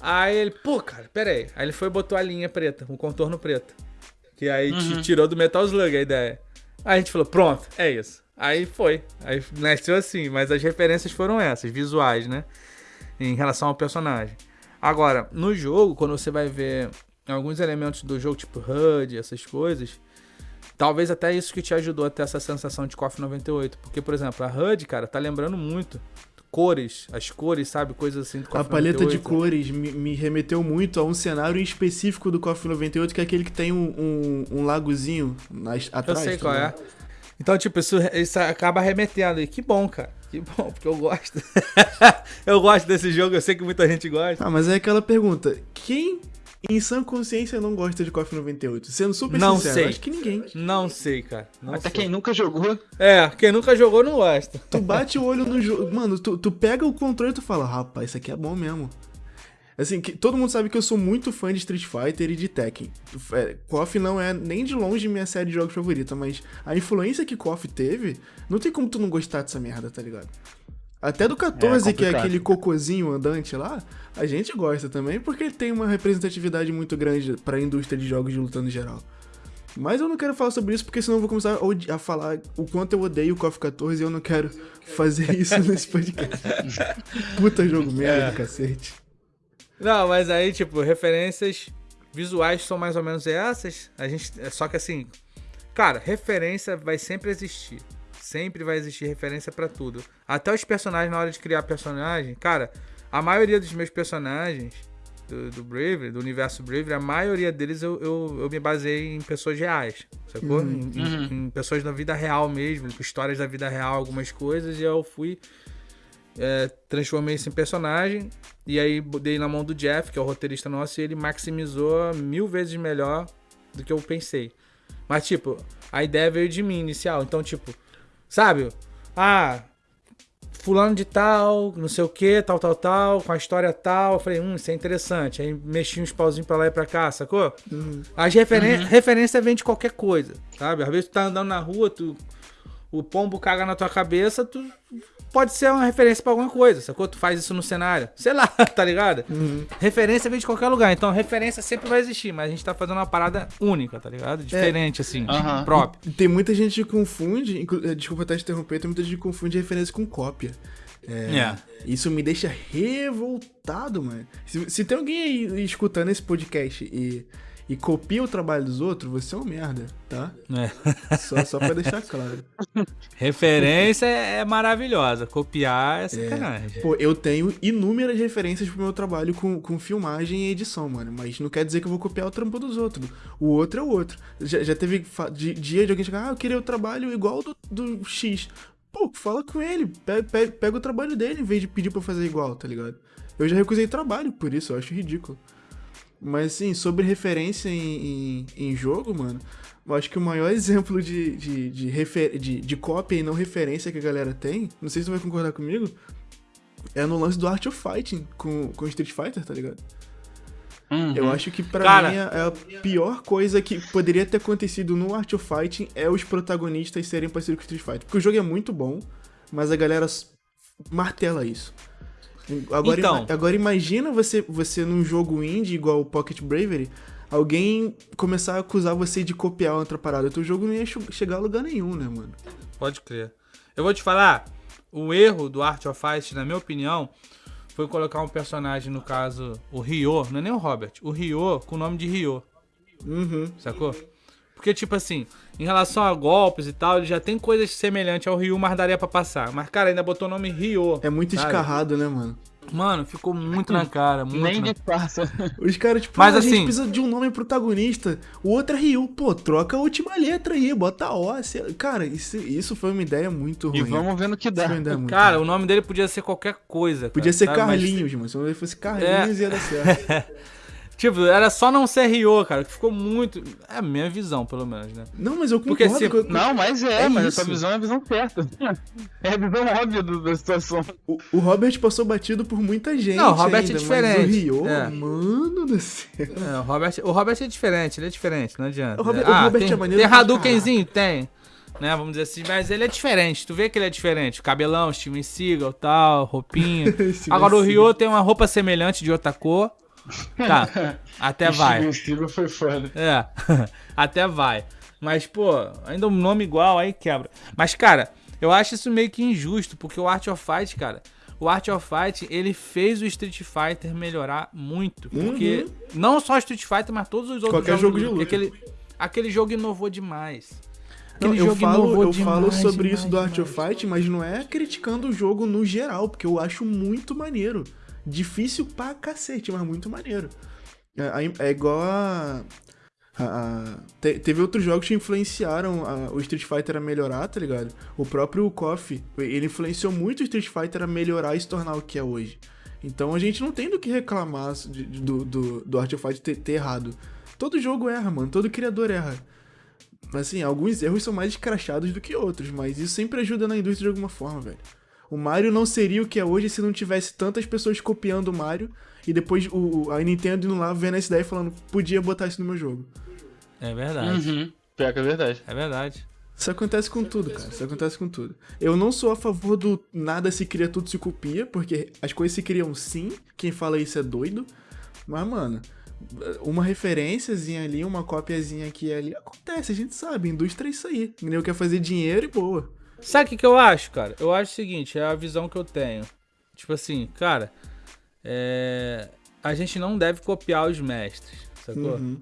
Aí ele, pô, cara, pera aí. Aí ele foi e botou a linha preta, o contorno preto. Que aí te tirou do Metal Slug a ideia. Aí a gente falou, pronto, é isso. Aí foi. Aí nasceu assim, mas as referências foram essas, visuais, né? Em relação ao personagem. Agora, no jogo, quando você vai ver alguns elementos do jogo, tipo HUD, essas coisas, talvez até isso que te ajudou a ter essa sensação de KOF 98. Porque, por exemplo, a HUD, cara, tá lembrando muito cores, as cores, sabe? Coisas assim do A KOF paleta de 98. cores me, me remeteu muito a um cenário específico do KOF 98, que é aquele que tem um, um, um lagozinho nas, Eu atrás. sei tá qual é. Então, tipo, isso, isso acaba remetendo. E que bom, cara. Que bom, porque eu gosto. eu gosto desse jogo, eu sei que muita gente gosta. Ah, mas é aquela pergunta: quem em sã consciência não gosta de KOF 98? Sendo super Não sincero, sei. acho que ninguém. Não sei, cara. Não Até sei. quem nunca jogou. É, quem nunca jogou não gosta. Tu bate o olho no jogo. Mano, tu, tu pega o controle e tu fala, rapaz, isso aqui é bom mesmo. Assim, que, todo mundo sabe que eu sou muito fã de Street Fighter e de Tekken. É, KOF não é nem de longe minha série de jogos favorita, mas a influência que KOF teve, não tem como tu não gostar dessa merda, tá ligado? Até do 14, que é aquele cocôzinho andante lá, a gente gosta também, porque ele tem uma representatividade muito grande pra indústria de jogos de luta no geral. Mas eu não quero falar sobre isso, porque senão eu vou começar a, a falar o quanto eu odeio o KOF 14 e eu não quero fazer isso nesse podcast. Puta jogo merda, do cacete. Não, mas aí, tipo, referências visuais são mais ou menos essas. A gente. Só que assim. Cara, referência vai sempre existir. Sempre vai existir referência pra tudo. Até os personagens, na hora de criar personagem, cara, a maioria dos meus personagens do, do Bravery, do universo Bravery, a maioria deles eu, eu, eu me baseei em pessoas reais, sacou? Em, em- em pessoas da vida real mesmo, com histórias da vida real, algumas coisas, e eu fui é, transformei isso em personagem e aí dei na mão do Jeff, que é o roteirista nosso, e ele maximizou mil vezes melhor do que eu pensei. Mas, tipo, a ideia veio de mim inicial. Então, tipo, sabe? Ah, fulano de tal, não sei o que, tal, tal, tal, com a história tal. Eu falei, hum, isso é interessante. Aí mexi uns pauzinhos pra lá e pra cá, sacou? As referen referência vem de qualquer coisa, sabe? Às vezes tu tá andando na rua, tu, o pombo caga na tua cabeça, tu pode ser uma referência pra alguma coisa, sacou? Tu faz isso no cenário, sei lá, tá ligado? Referência vem de qualquer lugar, então referência sempre vai existir, mas a gente tá fazendo uma parada única, tá ligado? Diferente, assim, Aham. próprio. Tem muita gente que confunde, eh, desculpa até te interromper, tem muita gente que confunde referência com cópia. É, É. Isso me deixa revoltado, mano. Se, se tem alguém aí escutando esse podcast e, e copia o trabalho dos outros, você é um merda, tá? É. Só, só pra deixar claro. Referência é maravilhosa, copiar é sacanagem. Pô, eu tenho inúmeras referências pro meu trabalho com, com filmagem e edição, mano. Mas não quer dizer que eu vou copiar o trampo dos outros. O outro é o outro. Já, já teve dia de alguém chegar, ah, eu queria o trabalho igual do, do X. Pô, fala com ele. Pega, pega, pega o trabalho dele em vez de pedir pra eu fazer igual, tá ligado? Eu já recusei trabalho por isso, eu acho ridículo. Mas assim, sobre referência em, em, em jogo, mano, eu acho que o maior exemplo de, de, de, refer, de, de cópia e não referência que a galera tem, não sei se tu vai concordar comigo, é no lance do Art of Fighting com, com Street Fighter, tá ligado? Uhum. Eu acho que pra Cara- mim é a pior coisa que poderia ter acontecido no Art of Fighting é os protagonistas serem parecidos com Street Fighter. Porque o jogo é muito bom, mas a galera martela isso. Agora, Então. ima- agora imagina você, você num jogo indie igual o Pocket Bravery, alguém começar a acusar você de copiar outra parada. Teu jogo não ia che- chegar a lugar nenhum, né, mano? Pode crer. Eu vou te falar, o erro do Art of Fight, na minha opinião, foi colocar um personagem, no caso, o Ryo, não é nem o Robert, o Ryo com o nome de Ryo, Uhum. sacou? Porque, tipo assim, em relação a golpes e tal, ele já tem coisas semelhantes ao Ryu, mas daria pra passar. Mas, cara, ainda botou o nome Ryo. É muito sabe? escarrado, né, mano? Mano, ficou muito na cara, muito Nem na... de farsa. Os caras, tipo, Mas ah, a gente assim- precisa de um nome protagonista. O outro é Ryu. Pô, troca a última letra aí, bota O. Cara, isso, isso foi uma ideia muito ruim. E vamos ver no que Isso dá. Cara, ruim. o nome dele podia ser qualquer coisa. cara, Podia ser sabe? Mas, Carlinhos, mano. Se o nome dele fosse Carlinhos, ia dar certo. tipo, era só não ser Ryo, cara, que ficou muito... É a minha visão, pelo menos, né? Não, mas eu Porque concordo se- com- Não, mas é, É mas isso. a sua visão é a visão certa. É a visão óbvia do- da situação. o, o Robert passou batido por muita gente. Não, o Robert é ainda, diferente. Mas o Ryu, É. mano do céu. É, o Robert, o Robert é diferente, ele é diferente, não adianta. O Robert- ah, o Robert tem, é maneiro Tem Hadoukenzinho? Tem. Né, vamos dizer assim, mas ele é diferente, tu vê que ele é diferente. Cabelão, Steven Seagal, tal, roupinha. Agora o. Ryo tem uma roupa semelhante de outra cor. Tá, até vai. Steven Seagal foi foda. É, até vai. Mas, pô, ainda um nome igual, aí quebra. Mas, cara, eu acho isso meio que injusto, porque o Art of Fight, cara, o Art of Fight, ele fez o Street Fighter melhorar muito. Porque não só o Street Fighter, mas todos os outros Uhum. Qualquer jogo de luta. Aquele, aquele jogo inovou demais. Não, eu falo, eu falo demais, sobre demais, isso do Art demais. of Fight, mas não é criticando o jogo no geral, porque eu acho muito maneiro. Difícil pra cacete, mas muito maneiro. É, é igual a. a- te- teve outros jogos que influenciaram a- o Street Fighter a melhorar, tá ligado? O próprio KOF, ele influenciou muito o Street Fighter a melhorar e se tornar o que é hoje. Então a gente não tem do que reclamar de- de- do, do, do Art of Fight ter, ter errado. Todo jogo erra, mano. Todo criador erra. Assim, alguns erros são mais escrachados do que outros, mas isso sempre ajuda na indústria de alguma forma, velho. O Mario não seria o que é hoje se não tivesse tantas pessoas copiando o Mario e depois o, a Nintendo indo lá vendo essa ideia e falando, podia botar isso no meu jogo. É verdade. Uhum. Pior que é verdade. É verdade. Isso acontece com tudo, cara. Isso acontece com tudo. Eu não sou a favor do nada se cria, tudo se copia, porque as coisas se criam sim. Quem fala isso é doido. Mas, mano, uma referênciazinha ali, uma copiazinha aqui e ali, acontece, a gente sabe. Indústria é isso aí. O quer fazer dinheiro e boa. Sabe o que, que eu acho, cara? Eu acho o seguinte, é a visão que eu tenho. Tipo assim, cara, é... a gente não deve copiar os mestres, sacou? Uhum.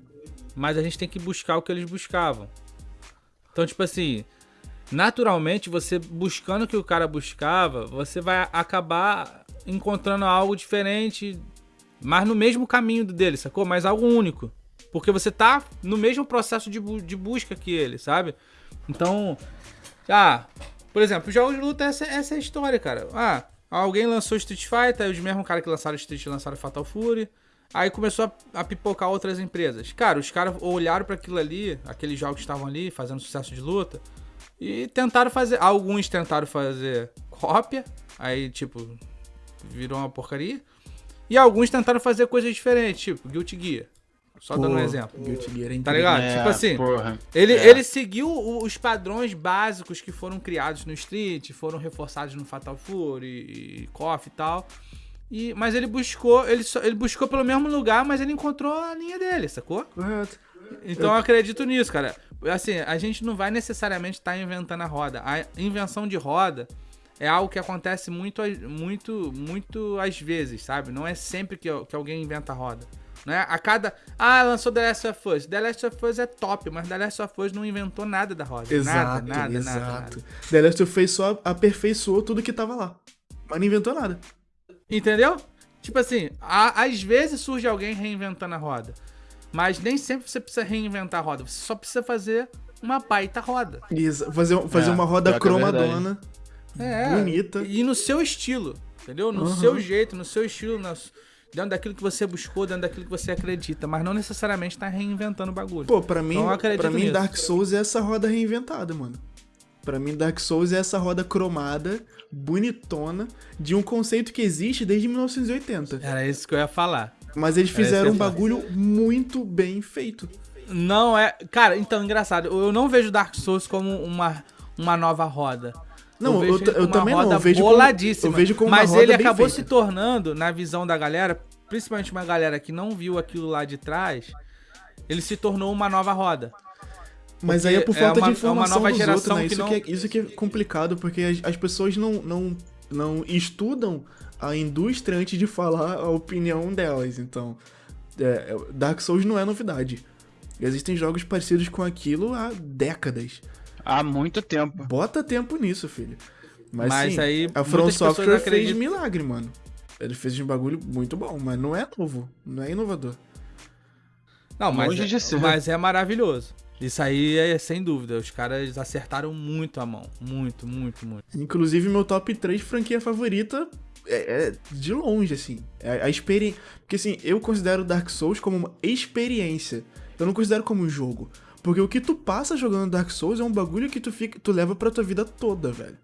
Mas a gente tem que buscar o que eles buscavam. Então, tipo assim, naturalmente, você buscando o que o cara buscava, você vai acabar encontrando algo diferente, mas no mesmo caminho dele, sacou? Mas algo único. Porque você tá no mesmo processo de, bu- de busca que ele, sabe? Então, ah, por exemplo, os jogos de luta, essa, essa é a história, cara. Ah, alguém lançou Street Fighter, os mesmos caras que lançaram Street lançaram Fatal Fury. Aí começou a, a pipocar outras empresas. Cara, os caras olharam para aquilo ali, aqueles jogos que estavam ali, fazendo sucesso de luta, e tentaram fazer. Alguns tentaram fazer cópia, aí, tipo, virou uma porcaria. E alguns tentaram fazer coisas diferentes, tipo, Guilty Gear. Só dando um Pô, exemplo. Guilty Gear é Tá ligado? É, tipo assim, Porra. ele, É. ele seguiu os padrões básicos que foram criados no Street, foram reforçados no Fatal Fury e KOF e tal. E, mas ele buscou, ele, só- ele buscou pelo mesmo lugar, mas ele encontrou a linha dele, sacou? Correto. Então eu acredito nisso, cara. Assim, a gente não vai necessariamente estar inventando a roda. A invenção de roda é algo que acontece muito, muito, muito às vezes, sabe? Não é sempre que, que alguém inventa a roda. Né? A cada. Ah, lançou The Last of Us. The Last of Us é top, mas The Last of Us não inventou nada da roda. Exato, nada, nada, exato. nada, nada. The Last of Us só aperfeiçoou tudo que tava lá. Mas não inventou nada. Entendeu? Tipo assim, a- às vezes surge alguém reinventando a roda. Mas nem sempre você precisa reinventar a roda. Você só precisa fazer uma baita roda. Exa- Fazer, fazer É, uma roda é cromadona, É. bonita. E no seu estilo, entendeu? No Uhum. seu jeito, no seu estilo, na- dentro daquilo que você buscou, dentro daquilo que você acredita, mas não necessariamente tá reinventando o bagulho. Pô, pra mim, Então pra mim nisso. Dark Souls é essa roda reinventada, mano. Pra mim, Dark Souls é essa roda cromada, bonitona, de um conceito que existe desde 1980. Era isso que eu ia falar. Mas eles fizeram um bagulho muito bem feito. Não é. Cara, então, engraçado. Eu não vejo Dark Souls como uma, uma nova roda. Não, eu, vejo eu como uma também não. Eu vejo como, boladíssima. eu vejo como Mas ele acabou feita. se tornando, na visão da galera, principalmente uma galera que não viu aquilo lá de trás, ele se tornou uma nova roda. Mas aí é por Porque é falta uma- de é uma informação nova geração outros, né? que Isso, não- que é, isso que é complicado, porque as, as pessoas não, não, não estudam a indústria antes de falar a opinião delas. Então, é, Dark Souls não é novidade. Existem jogos parecidos com aquilo há décadas. Há muito tempo. Bota tempo nisso, filho. Mas, Mas sim, aí a From Software fez milagre, mano. Ele fez um bagulho muito bom, mas não é novo, não é inovador. Não, mas, Longe é, de ser. mas é maravilhoso. Isso aí é sem dúvida. Os caras acertaram muito a mão. Muito, muito, muito. Inclusive, meu top 3 franquia favorita é, é de longe, assim. É a experiência. Porque, assim, eu considero Dark Souls como uma experiência. Eu não considero como um jogo. Porque o que tu passa jogando Dark Souls é um bagulho que tu, fica, tu leva pra tua vida toda, velho.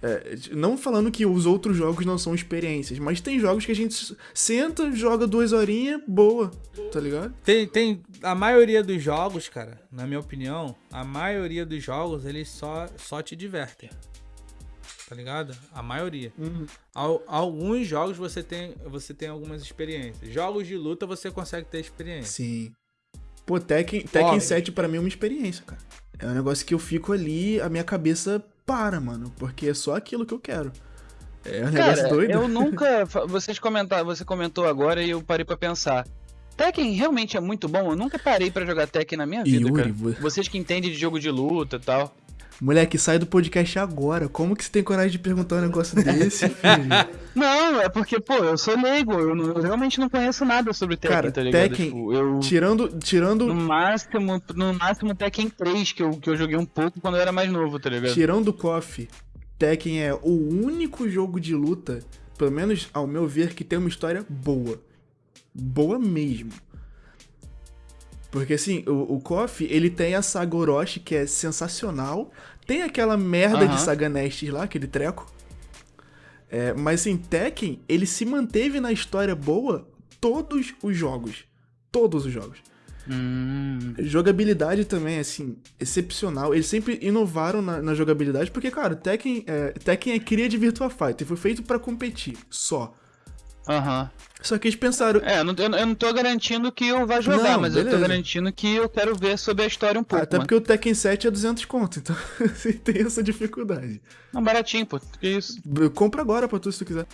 É, não falando que os outros jogos não são experiências, mas tem jogos que a gente senta, joga duas horinhas, boa, tá ligado? Tem, tem a maioria dos jogos, cara, na minha opinião, a maioria dos jogos eles só, só te divertem. Tá ligado? A maioria. Al- alguns jogos você tem, você tem algumas experiências. Jogos de luta você consegue ter experiência. Sim. Pô, Tekken, Tekken Óbvio. 7 pra mim é uma experiência, cara. É um negócio que eu fico ali, a minha cabeça para, mano. Porque é só aquilo que eu quero. É um negócio Cara, doido. eu nunca. Vocês comentaram, você comentou agora e eu parei pra pensar. Tekken realmente é muito bom. Eu nunca parei pra jogar Tekken na minha vida, Yuri, cara. vo- Vocês que entendem de jogo de luta e tal. Moleque, sai do podcast agora. Como que você tem coragem de perguntar um negócio desse, filho? Não, é porque, pô, eu sou leigo. Eu, não- eu realmente não conheço nada sobre Tekken, Cara, tá ligado? Tekken- Tipo, eu. tirando. Tirando. No máximo, no máximo Tekken 3, que eu, que eu joguei um pouco quando eu era mais novo, tá ligado? Tirando o KOF, Tekken é o único jogo de luta, pelo menos ao meu ver, que tem uma história boa. Boa mesmo. Porque assim, o, o KOF, ele tem a saga Orochi, que é sensacional. Tem aquela merda de Aham. saga Nestes lá, aquele treco. É, mas assim, Tekken, ele se manteve na história boa todos os jogos. Todos os jogos. Hum. Jogabilidade também, assim, excepcional. Eles sempre inovaram na, na jogabilidade, porque, cara, Tekken é, Tekken é cria de Virtua Fighter, foi feito pra competir, só. Aham. Só que eles pensaram, É, eu não, eu não- tô garantindo que eu vá jogar, Não, mas eu tô beleza. garantindo que eu quero ver sobre a história um pouco. até mano. porque o Tekken 7 é 200 conto, então você tem essa dificuldade. Não, baratinho, pô. Que isso? Compra agora pra tu se tu quiser.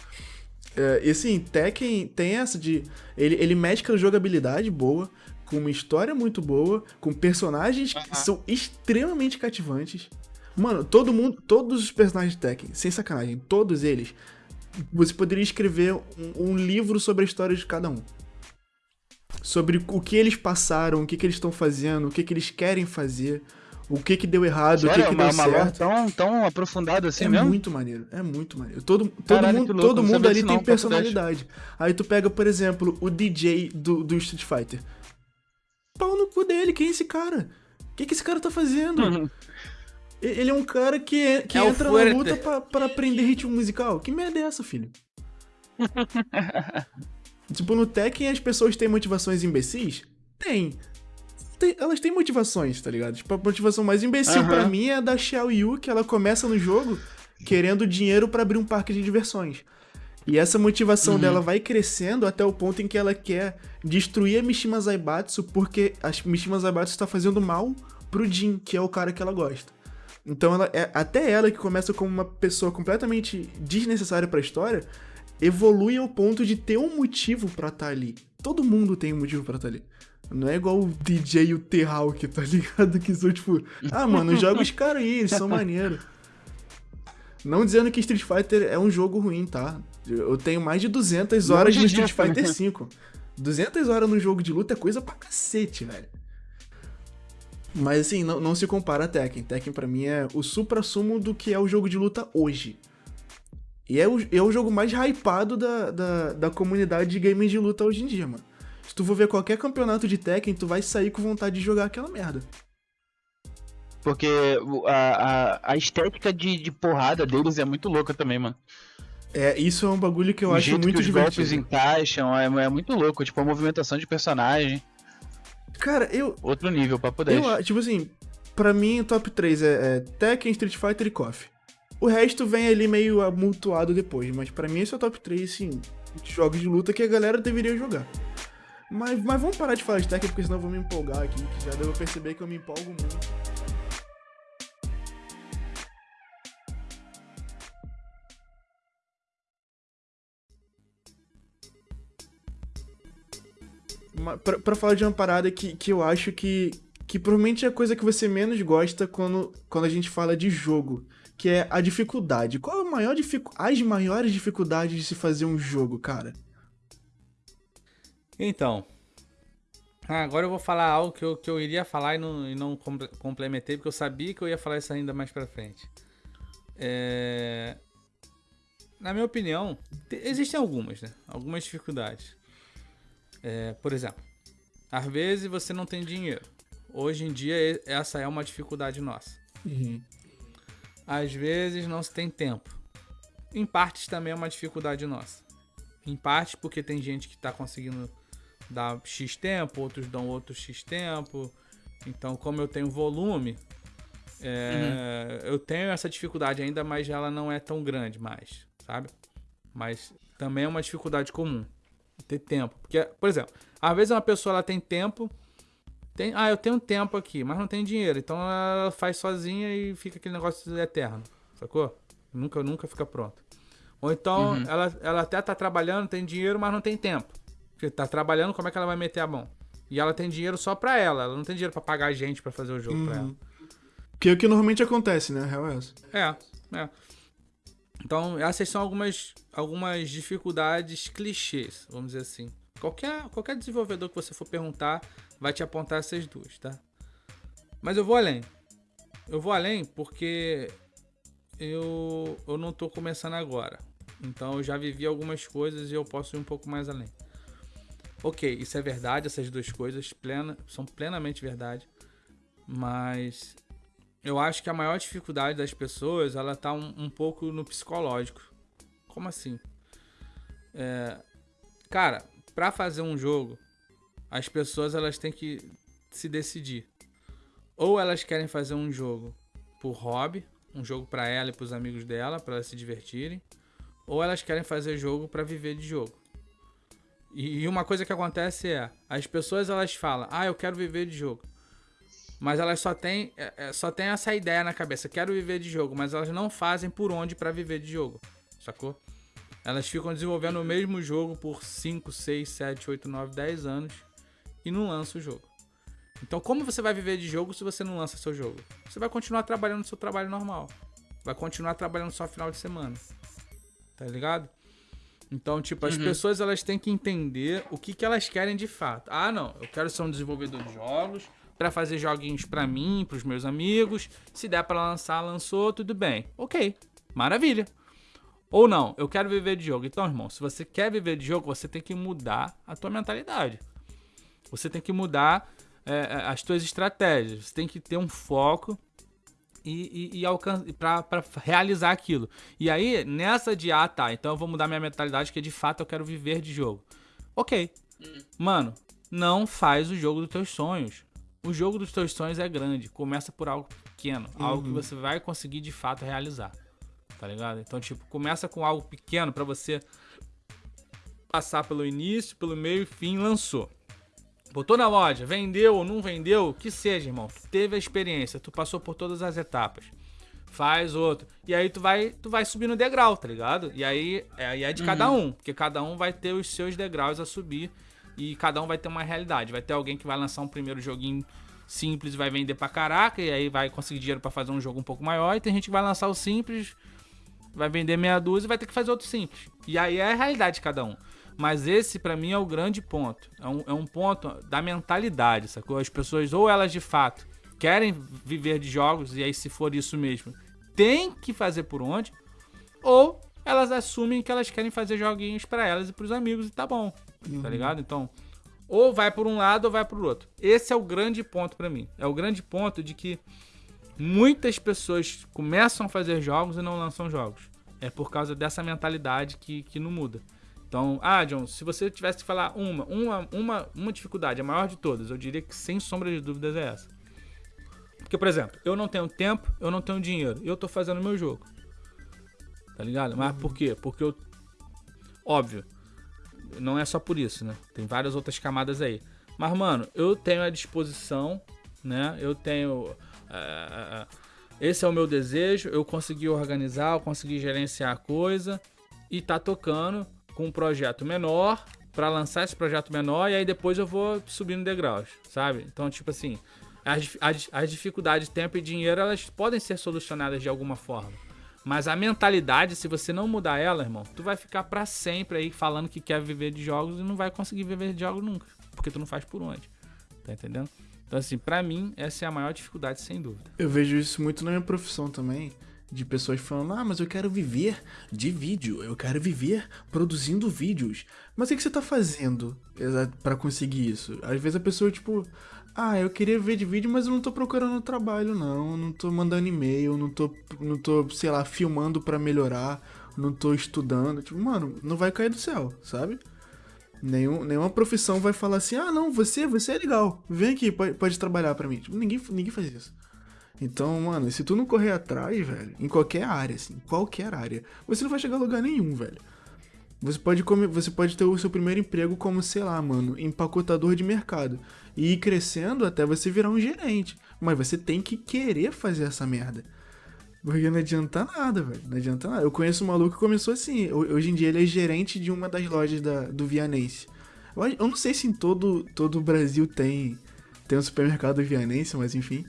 É, e assim, Tekken tem essa de. Ele, ele mescla jogabilidade boa, com uma história muito boa, com personagens que são extremamente cativantes. Mano, todo mundo, todos os personagens de Tekken, sem sacanagem, todos eles, você poderia escrever um, um livro sobre a história de cada um. Sobre o que eles passaram, o que, que eles estão fazendo, o que, que eles querem fazer, o que, que deu errado, o que, Sério, que uma, deu uma certo. tão, tão aprofundado assim É mesmo? muito maneiro, é muito maneiro. Todo, todo Caralho, mundo, louco, todo mundo ali tem não, dez. personalidade. Aí tu pega, por exemplo, o DJ do, do Street Fighter. Pau no cu dele, quem é esse cara? O que, que esse cara tá fazendo? Uhum. Ele é um cara que, que É entra na luta pra, pra aprender ritmo musical. Que merda é essa, filho? tipo, no Tekken as pessoas têm motivações imbecis? Tem. Tem- elas têm motivações, tá ligado? Tipo, a motivação mais imbecil Aham. pra mim é a da Xiao Yu, que ela começa no jogo querendo dinheiro pra abrir um parque de diversões. E essa motivação Uhum. dela vai crescendo até o ponto em que ela quer destruir a Mishima Zaibatsu porque a Mishima Zaibatsu está fazendo mal pro Jin, que é o cara que ela gosta. Então ela é até ela que começa como uma pessoa completamente desnecessária pra história, evolui ao ponto de ter um motivo pra estar ali. Todo mundo tem um motivo pra estar ali. Não é igual o DJ e o T-Hawk, tá ligado? Que são tipo, ah, mano, joga os caras aí, eles são maneiros. Não dizendo que Street Fighter é um jogo ruim, tá? Eu tenho mais de 200 Não horas no Street né? Fighter 5. 200 horas no jogo de luta é coisa pra cacete, velho. Mas assim, não, não se compara a Tekken. Tekken pra mim é o supra-sumo do que é o jogo de luta hoje. E é o, é o jogo mais hypado da, da, da comunidade de games de luta hoje em dia, mano. Se tu for ver qualquer campeonato de Tekken, tu vai sair com vontade de jogar aquela merda. Porque a, a, a estética de, de porrada deles é muito louca também, mano. É, isso é um bagulho que eu o acho jeito muito que os divertido. golpes encaixam é, é muito louco. Tipo, a movimentação de personagem. Cara, eu, Outro nível, papo 10. eu tipo assim, pra mim o top 3 é, é Tekken, Street Fighter e KOF. O resto vem ali meio amultuado depois, mas pra mim esse é o top 3, assim, de jogos de luta que a galera deveria jogar. Mas, mas vamos parar de falar de Tekken, porque senão eu vou me empolgar aqui, que já pra perceber que eu me empolgo muito. Pra falar de uma parada que, que eu acho que, que provavelmente é a coisa que você menos gosta quando, quando a gente fala de jogo, que é a dificuldade. Qual a maior dificu as maiores dificuldades de se fazer um jogo, cara? Então. ah, agora eu vou falar algo que eu, que eu iria falar e não, e não comple- complementei, porque eu sabia que eu ia falar isso ainda mais pra frente. É, Na minha opinião, te- existem algumas, né? Algumas dificuldades. É, por exemplo, às vezes você não tem dinheiro. Hoje em dia, essa é uma dificuldade nossa. Às vezes não se tem tempo. Em partes também é uma dificuldade nossa. Em parte porque tem gente que tá conseguindo dar X tempo, outros dão outro X tempo. Então, como eu tenho volume, é, eu tenho essa dificuldade ainda, mas ela não é tão grande mais, sabe? Mas também é uma dificuldade comum. Ter tempo. Porque, por exemplo, às vezes uma pessoa ela tem tempo. Tem, ah, eu tenho tempo aqui, mas não tem dinheiro. Então ela faz sozinha e fica aquele negócio eterno. Sacou? Nunca, nunca fica pronto. Ou então ela, ela até tá trabalhando, tem dinheiro, mas não tem tempo. Porque tá trabalhando, como é que ela vai meter a mão? E ela tem dinheiro só pra ela. Ela não tem dinheiro pra pagar gente pra fazer o jogo pra ela. Que é o que normalmente acontece, né? A real é essa. É, é. Então, essas são algumas, algumas dificuldades clichês, vamos dizer assim. Qualquer, qualquer desenvolvedor que você for perguntar vai te apontar essas duas, tá? Mas eu vou além. Eu vou além porque eu, eu não tô começando agora. Então eu já vivi algumas coisas e eu posso ir um pouco mais além. Ok, isso é verdade, essas duas coisas plena, são plenamente verdade. Mas eu acho que a maior dificuldade das pessoas, ela tá um, um pouco no psicológico. Como assim? É, cara, pra fazer um jogo, as pessoas elas têm que se decidir. Ou elas querem fazer um jogo por hobby, um jogo pra ela e pros amigos dela, pra elas se divertirem, ou elas querem fazer jogo pra viver de jogo. E uma coisa que acontece é, as pessoas elas falam: "Ah, eu quero viver de jogo". Mas elas só têm, é, é, só têm essa ideia na cabeça, quero viver de jogo, mas elas não fazem por onde pra viver de jogo, sacou? Elas ficam desenvolvendo o mesmo jogo por 5, 6, 7, 8, 9, 10 anos e não lançam o jogo. Então, como você vai viver de jogo se você não lança seu jogo? Você vai continuar trabalhando no seu trabalho normal. Vai continuar trabalhando só final de semana. Tá ligado? Então, tipo, as pessoas elas têm que entender o que, que elas querem de fato. Ah, não, eu quero ser um desenvolvedor de jogos pra fazer joguinhos pra mim, pros meus amigos. Se der pra lançar, lançou, tudo bem. OK. Maravilha. Ou não, eu quero viver de jogo. Então, irmão, se você quer viver de jogo, você tem que mudar a tua mentalidade. Você tem que mudar é, é, as tuas estratégias. Você tem que ter um foco e, e, e pra realizar aquilo. E aí, nessa de, ah, tá, então eu vou mudar minha mentalidade, que de fato eu quero viver de jogo. Ok. Mano, não faz o jogo dos teus sonhos. O jogo dos teus sonhos é grande. Começa por algo pequeno. Algo que você vai conseguir de fato realizar. Tá ligado? Então, tipo, começa com algo pequeno pra você passar pelo início, pelo meio e fim, lançou. Botou na loja, vendeu ou não vendeu, que seja, irmão. Tu teve a experiência, tu passou por todas as etapas. Faz outro. E aí tu vai, tu vai subir no degrau, tá ligado? E aí é, aí é de cada um, porque cada um vai ter os seus degraus a subir e cada um vai ter uma realidade. Vai ter alguém que vai lançar um primeiro joguinho simples vai vender pra caraca e aí vai conseguir dinheiro pra fazer um jogo um pouco maior. E tem gente que vai lançar o simples, vai vender meia dúzia e vai ter que fazer outro simples. E aí é a realidade de cada um. Mas esse, pra mim, é o grande ponto. É um, é um ponto da mentalidade, sacou? As pessoas, ou elas de fato querem viver de jogos, e aí, se for isso mesmo, tem que fazer por onde, ou elas assumem que elas querem fazer joguinhos pra elas e pros amigos, e tá bom. Tá ligado? Então, ou vai por um lado ou vai pro outro. Esse é o grande ponto pra mim. É o grande ponto de que muitas pessoas começam a fazer jogos e não lançam jogos. é por causa dessa mentalidade que, que não muda. Então, ah, John, se você tivesse que falar uma, uma, uma, uma dificuldade, a maior de todas, eu diria que sem sombra de dúvidas é essa. Porque, por exemplo, eu não tenho tempo, eu não tenho dinheiro, e eu tô fazendo meu jogo. Tá ligado? Mas por quê? Porque eu. Óbvio, não é só por isso, né? Tem várias outras camadas aí. Mas, mano, eu tenho a disposição, né? Eu tenho. Uh, esse é o meu desejo, eu consegui organizar, eu consegui gerenciar a coisa e tá tocando com um projeto menor para lançar esse projeto menor e aí depois eu vou subindo degraus, sabe? Então, tipo assim, as, as, as dificuldades de tempo e dinheiro elas podem ser solucionadas de alguma forma. Mas a mentalidade, se você não mudar ela, irmão, tu vai ficar para sempre aí falando que quer viver de jogos e não vai conseguir viver de jogos nunca, porque tu não faz por onde. Tá entendendo? Então assim, para mim essa é a maior dificuldade sem dúvida. Eu vejo isso muito na minha profissão também de pessoas falando: Ah, mas eu quero viver de vídeo, eu quero viver produzindo vídeos. Mas o que você tá fazendo para conseguir isso? Às vezes a pessoa, tipo, ah, eu queria ver de vídeo, mas eu não tô procurando trabalho, não. Eu não tô mandando e-mail, não tô, não tô, sei lá, filmando para melhorar, não tô estudando. Tipo, mano, não vai cair do céu, sabe? Nenhum, nenhuma profissão vai falar assim, ah, não, você, você é legal, vem aqui, pode, pode trabalhar para mim. Tipo, ninguém, ninguém faz isso. Então, mano, se tu não correr atrás, velho, em qualquer área, assim, qualquer área, você não vai chegar a lugar nenhum, velho. Você pode, comer, você pode ter o seu primeiro emprego como, sei lá, mano, empacotador de mercado. E ir crescendo até você virar um gerente. Mas você tem que querer fazer essa merda. Porque não adianta nada, velho. Não adianta nada. Eu conheço um maluco que começou assim. Hoje em dia ele é gerente de uma das lojas da, do Vianense. Eu, eu não sei se em todo, todo o Brasil tem, tem um supermercado Vianense, mas enfim.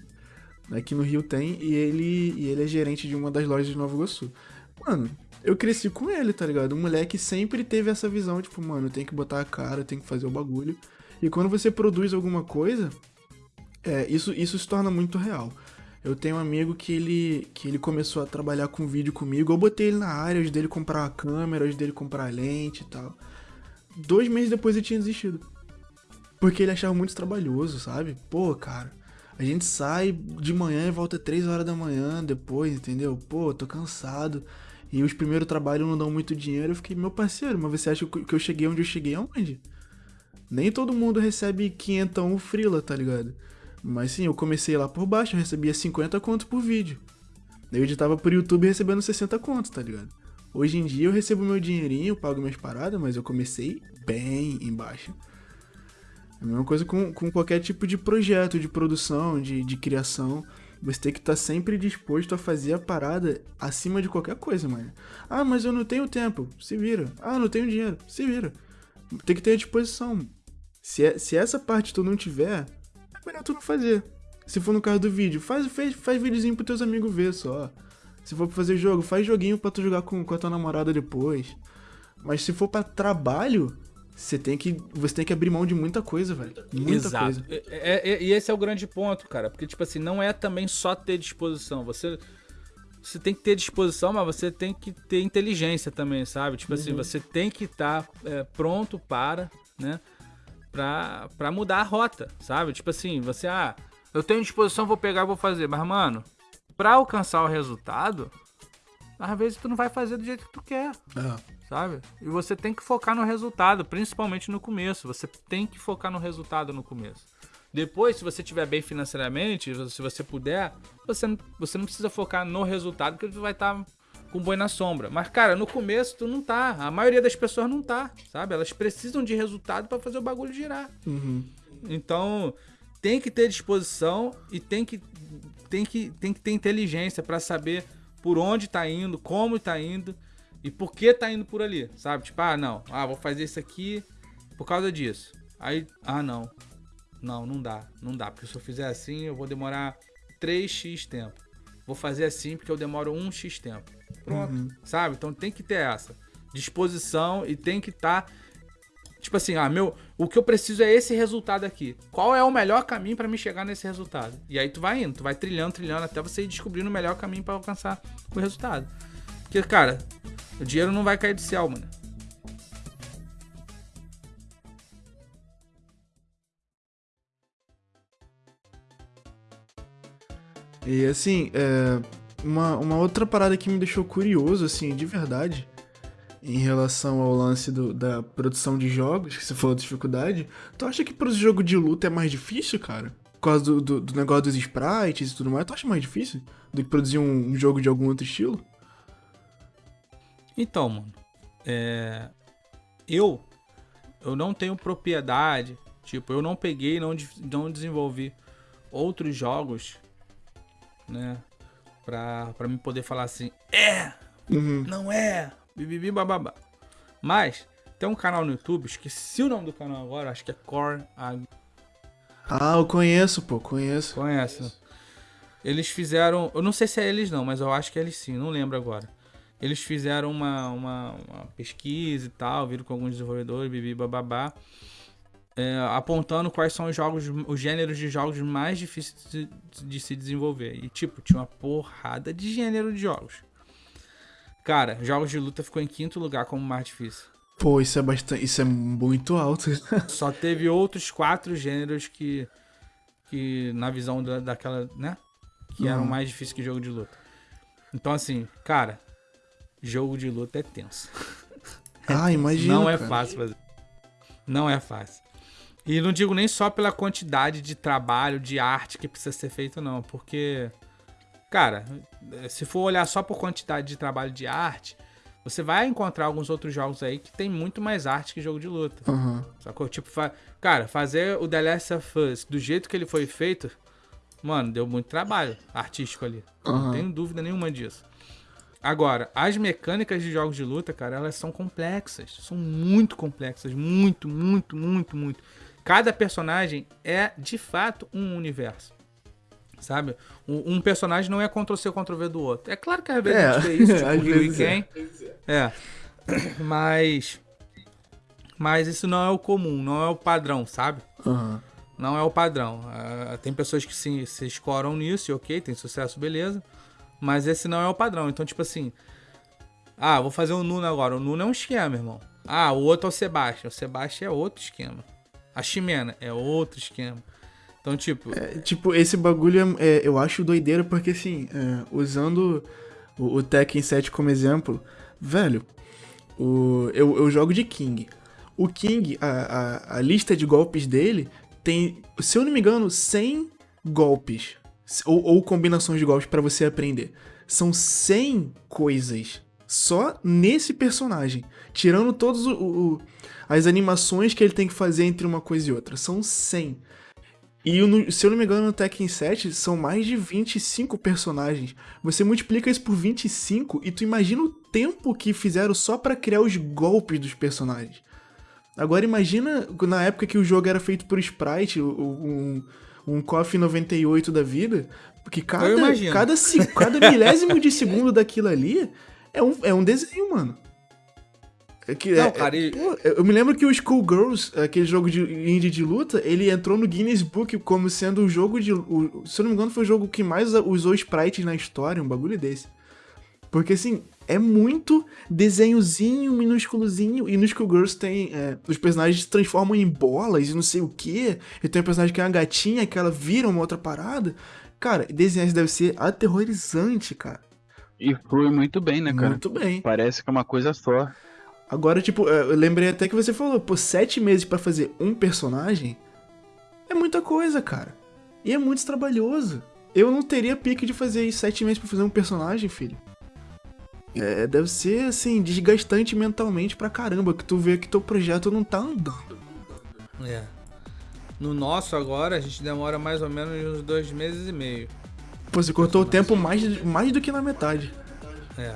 Aqui no Rio tem, e ele, e ele é gerente de uma das lojas de Nova Iguaçu. Mano, eu cresci com ele, tá ligado? Um moleque sempre teve essa visão, tipo, mano, eu tenho que botar a cara, eu tenho que fazer o bagulho. E quando você produz alguma coisa, é, isso, isso se torna muito real. Eu tenho um amigo que ele, que ele começou a trabalhar com vídeo comigo. Eu botei ele na área, ajudei ele comprar a câmera, ajudei ele comprar lente e tal. Dois meses depois ele tinha desistido. Porque ele achava muito trabalhoso, sabe? Pô, cara, a gente sai de manhã e volta três horas da manhã depois, entendeu? Pô, tô cansado. E os primeiros trabalhos não dão muito dinheiro. Eu fiquei, meu parceiro, mas você acha que eu cheguei onde eu cheguei aonde? Nem todo mundo recebe 500 frila, tá ligado? Mas sim, eu comecei lá por baixo, eu recebia 50 contos por vídeo. Eu editava por YouTube recebendo 60 contos, tá ligado? Hoje em dia eu recebo meu dinheirinho, pago minhas paradas, mas eu comecei bem embaixo. É a mesma coisa com, com qualquer tipo de projeto, de produção, de, de criação. Você tem que estar tá sempre disposto a fazer a parada acima de qualquer coisa, mano. Ah, mas eu não tenho tempo. Se vira. Ah, não tenho dinheiro. Se vira. Tem que ter a disposição. Se, é, se essa parte tu não tiver, é melhor tu não fazer. Se for no caso do vídeo, faz, faz, faz videozinho pros teus amigos ver só. Se for pra fazer jogo, faz joguinho pra tu jogar com, com a tua namorada depois. Mas se for para trabalho, você tem que você tem que abrir mão de muita coisa, velho. Muita Exato. coisa. É, é, é, e esse é o grande ponto, cara. Porque, tipo assim, não é também só ter disposição. Você, você tem que ter disposição, mas você tem que ter inteligência também, sabe? Tipo assim, uhum. assim, você tem que estar tá, é, pronto para, né? Pra, pra mudar a rota, sabe? Tipo assim, você, ah, eu tenho disposição, vou pegar, vou fazer. Mas, mano, pra alcançar o resultado, às vezes tu não vai fazer do jeito que tu quer. É sabe? E você tem que focar no resultado, principalmente no começo. Você tem que focar no resultado no começo. Depois, se você estiver bem financeiramente, se você puder, você não, você não precisa focar no resultado, porque você vai estar tá com boi na sombra. Mas, cara, no começo tu não tá. A maioria das pessoas não tá, sabe? Elas precisam de resultado para fazer o bagulho girar. Uhum. Então, tem que ter disposição e tem que, tem que, tem que ter inteligência para saber por onde tá indo, como tá indo e por que tá indo por ali, sabe? Tipo, ah, não, ah, vou fazer isso aqui por causa disso. Aí, ah, não. Não, não dá, não dá, porque se eu fizer assim, eu vou demorar 3x tempo. Vou fazer assim porque eu demoro 1x tempo. Pronto, uhum. sabe? Então tem que ter essa disposição e tem que estar tá, tipo assim, ah, meu, o que eu preciso é esse resultado aqui. Qual é o melhor caminho para me chegar nesse resultado? E aí tu vai indo, tu vai trilhando, trilhando até você ir descobrindo o melhor caminho para alcançar o resultado. Porque, cara, o dinheiro não vai cair do céu, mano. E assim, é, uma, uma outra parada que me deixou curioso, assim, de verdade, em relação ao lance do, da produção de jogos, que você falou de dificuldade, tu acha que produzir jogo de luta é mais difícil, cara? Por causa do, do, do negócio dos sprites e tudo mais, tu acha mais difícil do que produzir um, um jogo de algum outro estilo? Então, mano, é... eu eu não tenho propriedade, tipo, eu não peguei, não não desenvolvi outros jogos, né, pra, pra me poder falar assim, é, Uhum. não é, bibibi bababá. Mas tem um canal no YouTube, esqueci o nome do canal agora, acho que é Core Ag- Ah, eu conheço, pô, conheço. Conhece? Eles fizeram. Eu não sei se é eles não, mas eu acho que é eles sim, não lembro agora. Eles fizeram uma, uma, uma pesquisa e tal, viram com alguns desenvolvedores, bibi bababá, é, apontando quais são os jogos, os gêneros de jogos mais difíceis de, de se desenvolver. E tipo, tinha uma porrada de gênero de jogos. Cara, jogos de luta ficou em quinto lugar como mais difícil. Pô, isso é bastante. Isso é muito alto. Só teve outros quatro gêneros que, que na visão da, daquela, né? Que eram Uhum. mais difíceis que jogo de luta. Então, assim, cara, jogo de luta é tenso. ah, imagina. não é cara. fácil fazer. Não é fácil. E não digo nem só pela quantidade de trabalho, de arte que precisa ser feito, não. Porque, cara, se for olhar só por quantidade de trabalho de arte, você vai encontrar alguns outros jogos aí que tem muito mais arte que jogo de luta. Aham. Sacou? Tipo, fa... cara, fazer o The Last of Us do jeito que ele foi feito, mano, deu muito trabalho artístico ali. Não Aham. tenho dúvida nenhuma disso. Agora, as mecânicas de jogos de luta, cara, elas são complexas. São muito complexas. Muito, muito, muito, muito. Cada personagem é, de fato, um universo. Sabe? Um, um personagem não é Ctrl-C, Ctrl-V do outro. É claro que às vezes É, a gente vê isso, tipo o Ryu e vezes é. Ken. É. Mas. Mas isso não é o comum, não é o padrão, sabe? Aham. Não é o padrão. Ah, tem pessoas que se, se escoram nisso e ok, tem sucesso, beleza. Mas esse não é o padrão. Então, tipo assim. Ah, vou fazer o Nuno agora. O Nuno é um esquema, irmão. Ah, o outro é o Sebastião. O Sebastião é outro esquema. A Ximena é outro esquema. Então, tipo. É, tipo, esse bagulho é, é, eu acho doideira porque, assim, é, usando o, o Tekken 7 como exemplo, velho, o, eu, eu jogo de King. O King, a, a, a lista de golpes dele tem, se eu não me engano, 100 golpes. Ou, ou combinações de golpes pra você aprender. São 100 coisas só nesse personagem. Tirando todas as animações que ele tem que fazer entre uma coisa e outra. São 100. E no- se eu não me engano, no Tekken 7 são mais de 25 personagens. Você multiplica isso por 25 e tu imagina o tempo que fizeram só pra criar os golpes dos personagens. Agora imagina na época que o jogo era feito por sprite, um, um KOF 98 da vida, porque cada, cada, cada milésimo de segundo daquilo ali é um, é um desenho, mano. É que, Não, é- cara, e- Pô, eu eu me lembro que o Schoolgirls, aquele jogo de indie de luta, ele entrou no Guinness Book como sendo o jogo de. o- se eu não me engano, foi o jogo que mais usou sprites na história, um bagulho desse. Porque assim, é muito desenhozinho, minúsculozinho, e no Schoolgirls tem. é, os personagens se transformam em bolas e não sei o que. E tem um personagem que é uma gatinha que ela vira uma outra parada. Cara, desenhar isso deve ser aterrorizante, cara. E flui muito bem, né, cara? Muito bem. Parece que é uma coisa só. Agora, tipo, é, eu lembrei até que você falou, pô, sete meses pra fazer um personagem é muita coisa, cara. E é muito trabalhoso. Eu não teria pique de fazer sete meses pra fazer um personagem, filho. É, deve ser, assim, desgastante mentalmente pra caramba, que tu vê que teu projeto não tá andando. É. No nosso agora, a gente demora mais ou menos uns dois meses e meio. Pô, você cortou o tempo mais, mais do que na metade. É,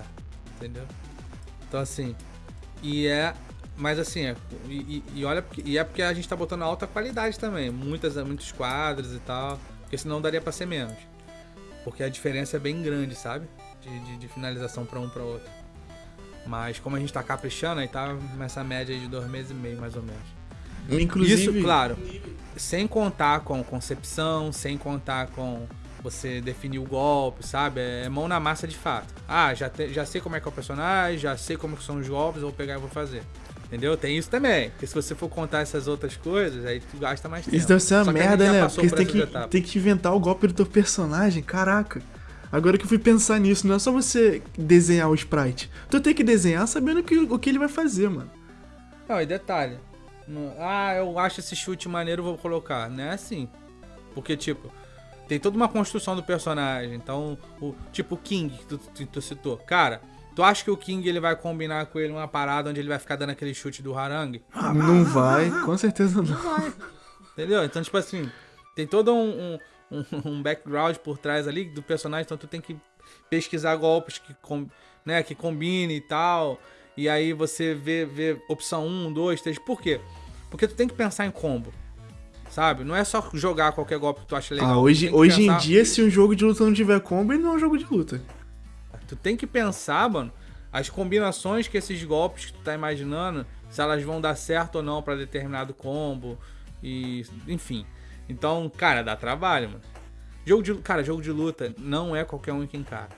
entendeu? Então assim, e é. Mas assim, é, e, e- olha, e é porque a gente tá botando alta qualidade também. Muitas, muitos quadros e tal. Porque senão daria pra ser menos. Porque a diferença é bem grande, sabe? De, de, de finalização pra um pra outro. Mas como a gente tá caprichando, aí tá nessa média de dois meses e meio, mais ou menos. Inclusive, Isso, claro, sem contar com concepção, sem contar com você definir o golpe, sabe? É mão na massa de fato. Ah, já, te- já sei como é que é o personagem, já sei como são os golpes, eu vou pegar e vou fazer. Entendeu? Tem isso também. Porque se você for contar essas outras coisas, aí tu gasta mais tempo. Isso deve ser uma merda, né? Porque você tem que, etapas. tem que inventar o golpe do teu personagem, caraca. Agora que eu fui pensar nisso, não é só você desenhar o sprite. Tu tem que desenhar sabendo que, o que ele vai fazer, mano. Não, e detalhe. Ah, eu acho esse chute maneiro, vou colocar. Não é assim. Porque, tipo, tem toda uma construção do personagem. Então, o tipo o King que tu, tu, tu, citou. Cara, tu acha que o King ele vai combinar com ele uma parada onde ele vai ficar dando aquele chute do Harang? Não vai, com certeza não. Não vai. Entendeu? Então, tipo assim, tem todo um, um, um, background por trás ali do personagem, então tu tem que pesquisar golpes que, com, né, que combine e tal. E aí você vê, vê opção 1, 2, 3. Por quê? Porque tu tem que pensar em combo. Sabe? Não é só jogar qualquer golpe que tu acha legal. Ah, hoje, hoje pensar... em dia, se um jogo de luta não tiver combo, ele não é um jogo de luta. Tu tem que pensar, mano, as combinações que esses golpes que tu tá imaginando, se elas vão dar certo ou não para determinado combo. E. Enfim. Então, cara, dá trabalho, mano. Jogo de, cara, jogo de luta não é qualquer um que encara.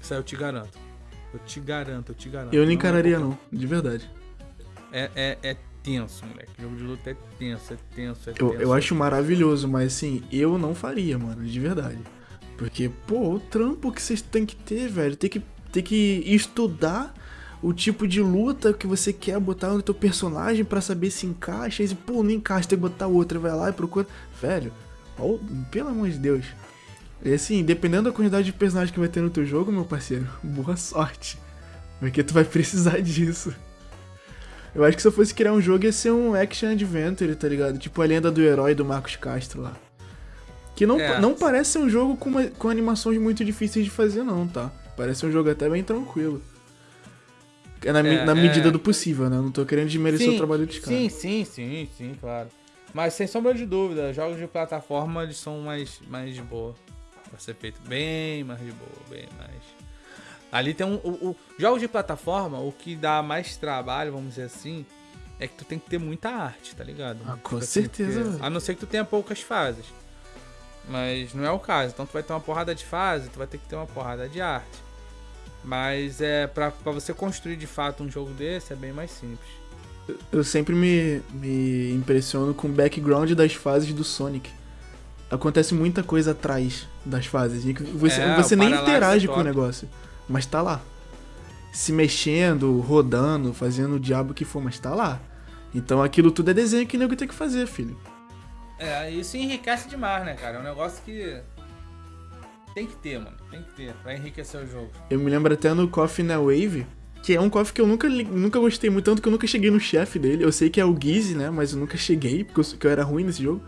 Isso aí eu te garanto. Eu te garanto, eu te garanto. Eu não encararia, não, não, de verdade. É, é, é tenso, moleque. Jogo de luta é tenso, é tenso, é eu, tenso. Eu acho maravilhoso, mas assim, eu não faria, mano, de verdade. Porque, pô, o trampo que vocês têm que ter, velho, tem que, tem que estudar o tipo de luta que você quer botar no teu personagem para saber se encaixa. E, pô, não encaixa, tem que botar outra. Vai lá e procura. Velho, ó, pelo amor de Deus. E assim, dependendo da quantidade de personagens que vai ter no teu jogo, meu parceiro, boa sorte. Porque tu vai precisar disso. Eu acho que se eu fosse criar um jogo ia ser um action adventure, tá ligado? Tipo a lenda do herói do Marcos Castro lá. Que não, é. não parece ser um jogo com, uma, com animações muito difíceis de fazer, não, tá? Parece um jogo até bem tranquilo. É na, é, na medida é... do possível, né? Não tô querendo desmerecer sim, o trabalho dos caras. Sim, sim, sim, sim, claro. Mas sem sombra de dúvida, jogos de plataforma eles são mais, mais de boa. Pra ser feito bem mais de boa, bem mais. Ali tem um. O, o, jogos de plataforma, o que dá mais trabalho, vamos dizer assim, é que tu tem que ter muita arte, tá ligado? Ah, com tipo certeza. Assim, porque, a não ser que tu tenha poucas fases. Mas não é o caso. Então tu vai ter uma porrada de fase, tu vai ter que ter uma porrada de arte. Mas é para você construir de fato um jogo desse é bem mais simples. Eu sempre me, me impressiono com o background das fases do Sonic. Acontece muita coisa atrás das fases. Você, é, você nem interage com o negócio, mas tá lá. Se mexendo, rodando, fazendo o diabo que for, mas tá lá. Então aquilo tudo é desenho que o nego tem que fazer, filho. É, isso enriquece demais, né, cara? É um negócio que tem que ter, mano. Tem que ter, pra enriquecer o jogo. Eu me lembro até no Coffee na Wave, que é um coffee que eu nunca, nunca gostei muito, tanto que eu nunca cheguei no chefe dele. Eu sei que é o Gizzy, né? Mas eu nunca cheguei, porque eu, eu era ruim nesse jogo.